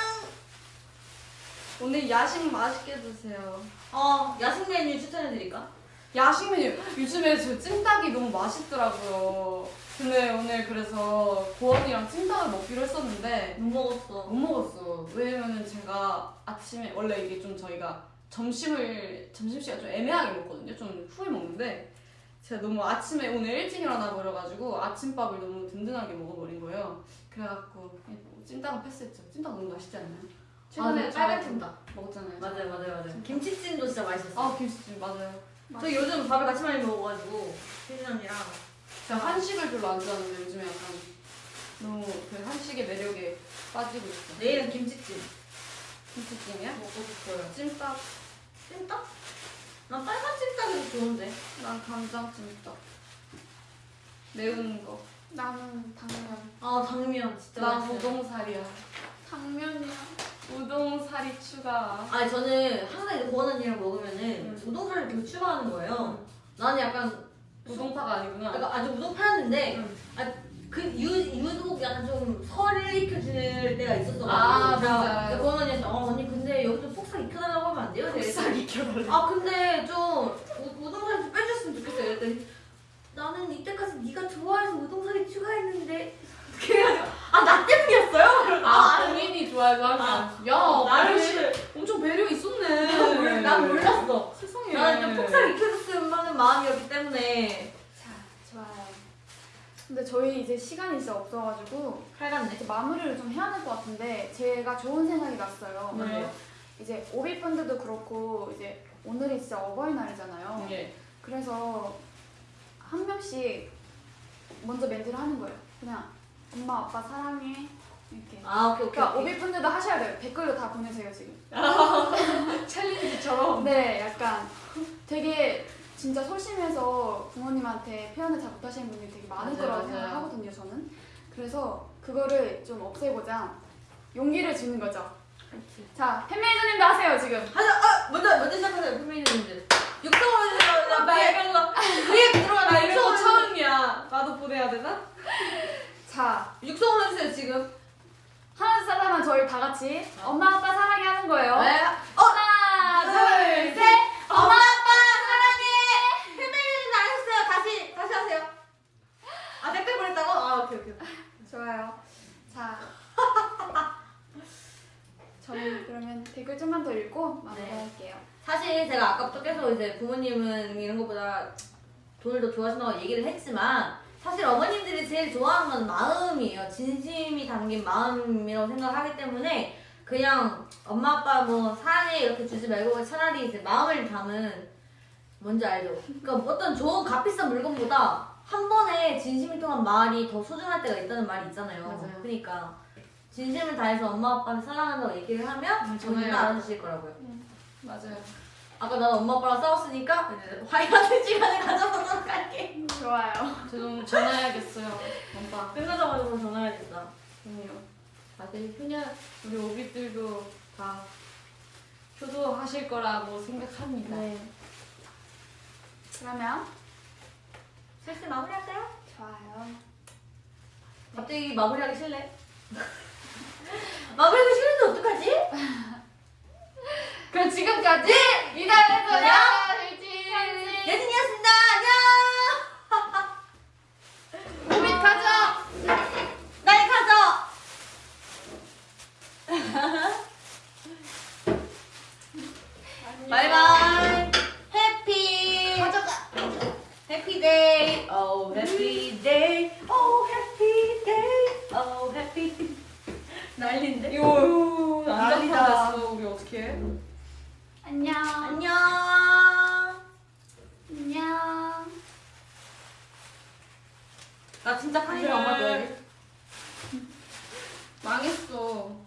오늘 야식 맛있게 드세요. 어 야식 메뉴 추천해드릴까? 야식 메뉴 요즘에 저 찜닭이 너무 맛있더라고요. 근데 오늘 그래서 고원이랑 찜닭을 먹기로 했었는데 못 먹었어. 못 먹었어. 왜냐면은 제가 아침에 원래 이게 좀 저희가 점심을 점심 시간 좀 애매하게 먹거든요. 좀 후에 먹는데 제가 너무 아침에 오늘 일찍 일어나 버려가지고 아침밥을 너무 든든하게 먹어버린 거예요. 그래갖고 뭐 찜닭은 패스했죠. 찜닭 너무 맛있지 않나요? 최근에 저 빨간 찜닭. 먹었잖아요. 맞아요 맞아요 맞아요. 김치찜도 진짜 맛있었어. 아 김치찜 맞아요. 저 요즘 밥을 같이 많이 먹어가지고 혜진 언니랑 제가 한식을 별로 안 좋아하는데 요즘에 약간 너무 그 한식의 매력에 빠지고 있어. 내일은 김치찜 김치찜이야? 먹고 싶어요. 찜닭. 찜닭? 난 빨간 찜닭이 좋은데. 난 간장 찜닭. 매운 거. 나는 당면. 아 당면 진짜 난. 우동살이야. 당면이야. 우동살이 추가. 아니 저는 항상 이제 고원 언니랑 먹으면은 음. 우동살을 계속 추가하는 거예요. 나는 약간 우동파가 아니구나. 약간 아주 우동 파였는데 응. 그 유, 유독 약간 좀 설을 익혀줄 때가 있었어. 아, 맞아요. 고원 언니한테 어 언니 근데 여기 좀 폭삭 익혀달라고 하면 안 돼요? 살 익혀달래. 아 근데 좀 우, 우동살 좀 빼줬으면 좋겠어요. 그랬더니 나는 이때까지 네가 좋아해서 우동살이 추가했는데 그래가지고 아나 때문이었어요? 그래서 아, 본인이 좋아해서 하는 거야. 야, 나를 엄청 배려 있었네. *laughs* 난 몰랐어. 세상에. 나는 좀 폭삭 익혀줬으면 하는 마음이었기 때문에. 근데 저희 이제 시간이 진짜 없어가지고 칼같네. 이제 마무리를 좀 해야 될 것 같은데 제가 좋은 생각이 났어요. 네. 이제 오비분들도 그렇고 이제 오늘이 진짜 어버이날이잖아요. 예. 그래서 한 명씩 먼저 멘트를 하는 거예요. 그냥 엄마 아빠 사랑해 이렇게. 아 오케이 오케이. 그러니까. 오비분들도 하셔야 돼요. 댓글로 다 보내세요 지금. *laughs* 챌린지처럼. 네, 약간 되게 진짜 소심해서 부모님한테 표현을 잘 못하시는 분들이 되게 많을 거라고. 생각하거든요, 저는. 그래서 그거를 좀 없애고자 용기를 주는 거죠. 자, 팬메이저님도 하세요, 지금. 하자. 아 먼저 먼저 시작하세요. 선배님들. 육성으로 해서 나 이런 거 위에 들어가 나 이런 거 처음이야. 나도 보내야 되나? 자, 육성으로 해주세요 지금. 하나, 둘, 셋 하면 저희 다 같이 엄마, 아빠 사랑해 하는 거예요. 네. 하나, 둘, 셋. 엄마 아빠 사랑해. 선배님들 안 하셨어요. 다시 다시 하세요. 아 댓글 보냈다고? 아 오케이 오케이. 좋아요. 자. 저희 그러면 댓글 좀만 더 읽고 마무리할게요. 사실 제가 계속 이제 부모님은 이런 것보다 돈을 더 좋아하신다고 얘기를 했지만 사실 어머님들이 제일 좋아하는 건 마음이에요. 진심이 담긴 마음이라고 생각하기 때문에 그냥 엄마 아빠 뭐 사랑해 이렇게 주지 말고 차라리 이제 마음을 담은 뭔지 알죠? 그러니까 어떤 좋은 값비싼 물건보다 한 번에 진심이 통한 말이 더 소중할 때가 있다는 말이 있잖아요. 맞아요. 그러니까 진심을 다해서 엄마 아빠를 사랑한다고 얘기를 하면 음, 전혀요. 알아주실 거라고요. 맞아요. 아까 난 엄마 아빠랑 싸웠으니까 이제 화해하는 시간을 가져보도록 할게. 좋아요. 저좀 전화해야겠어요. 엄마. 끝나자마자 바로 전화해야겠다. 그럼요. 다들 효녀 우리 오비들도 다 효도하실 거라고 생각합니다. 네. 그러면 슬슬 마무리할까요? 좋아요. 갑자기 마무리하기 싫네. *laughs* 마무리하기 싫은데 어떡하지? *laughs* *laughs* 그럼 지금까지 이달의 소녀 예진이었습니다. 안녕. 고민 가져. 나의 가져. 바이바이. Happy. 가져가. Happy day. 오 happy day. 오 happy day. 오 happy day. 난리인데? 이거 난리 났어 우리 어떻게? 안녕. 안녕. 안녕. 나 진짜 카니가 엄마 너 망했어.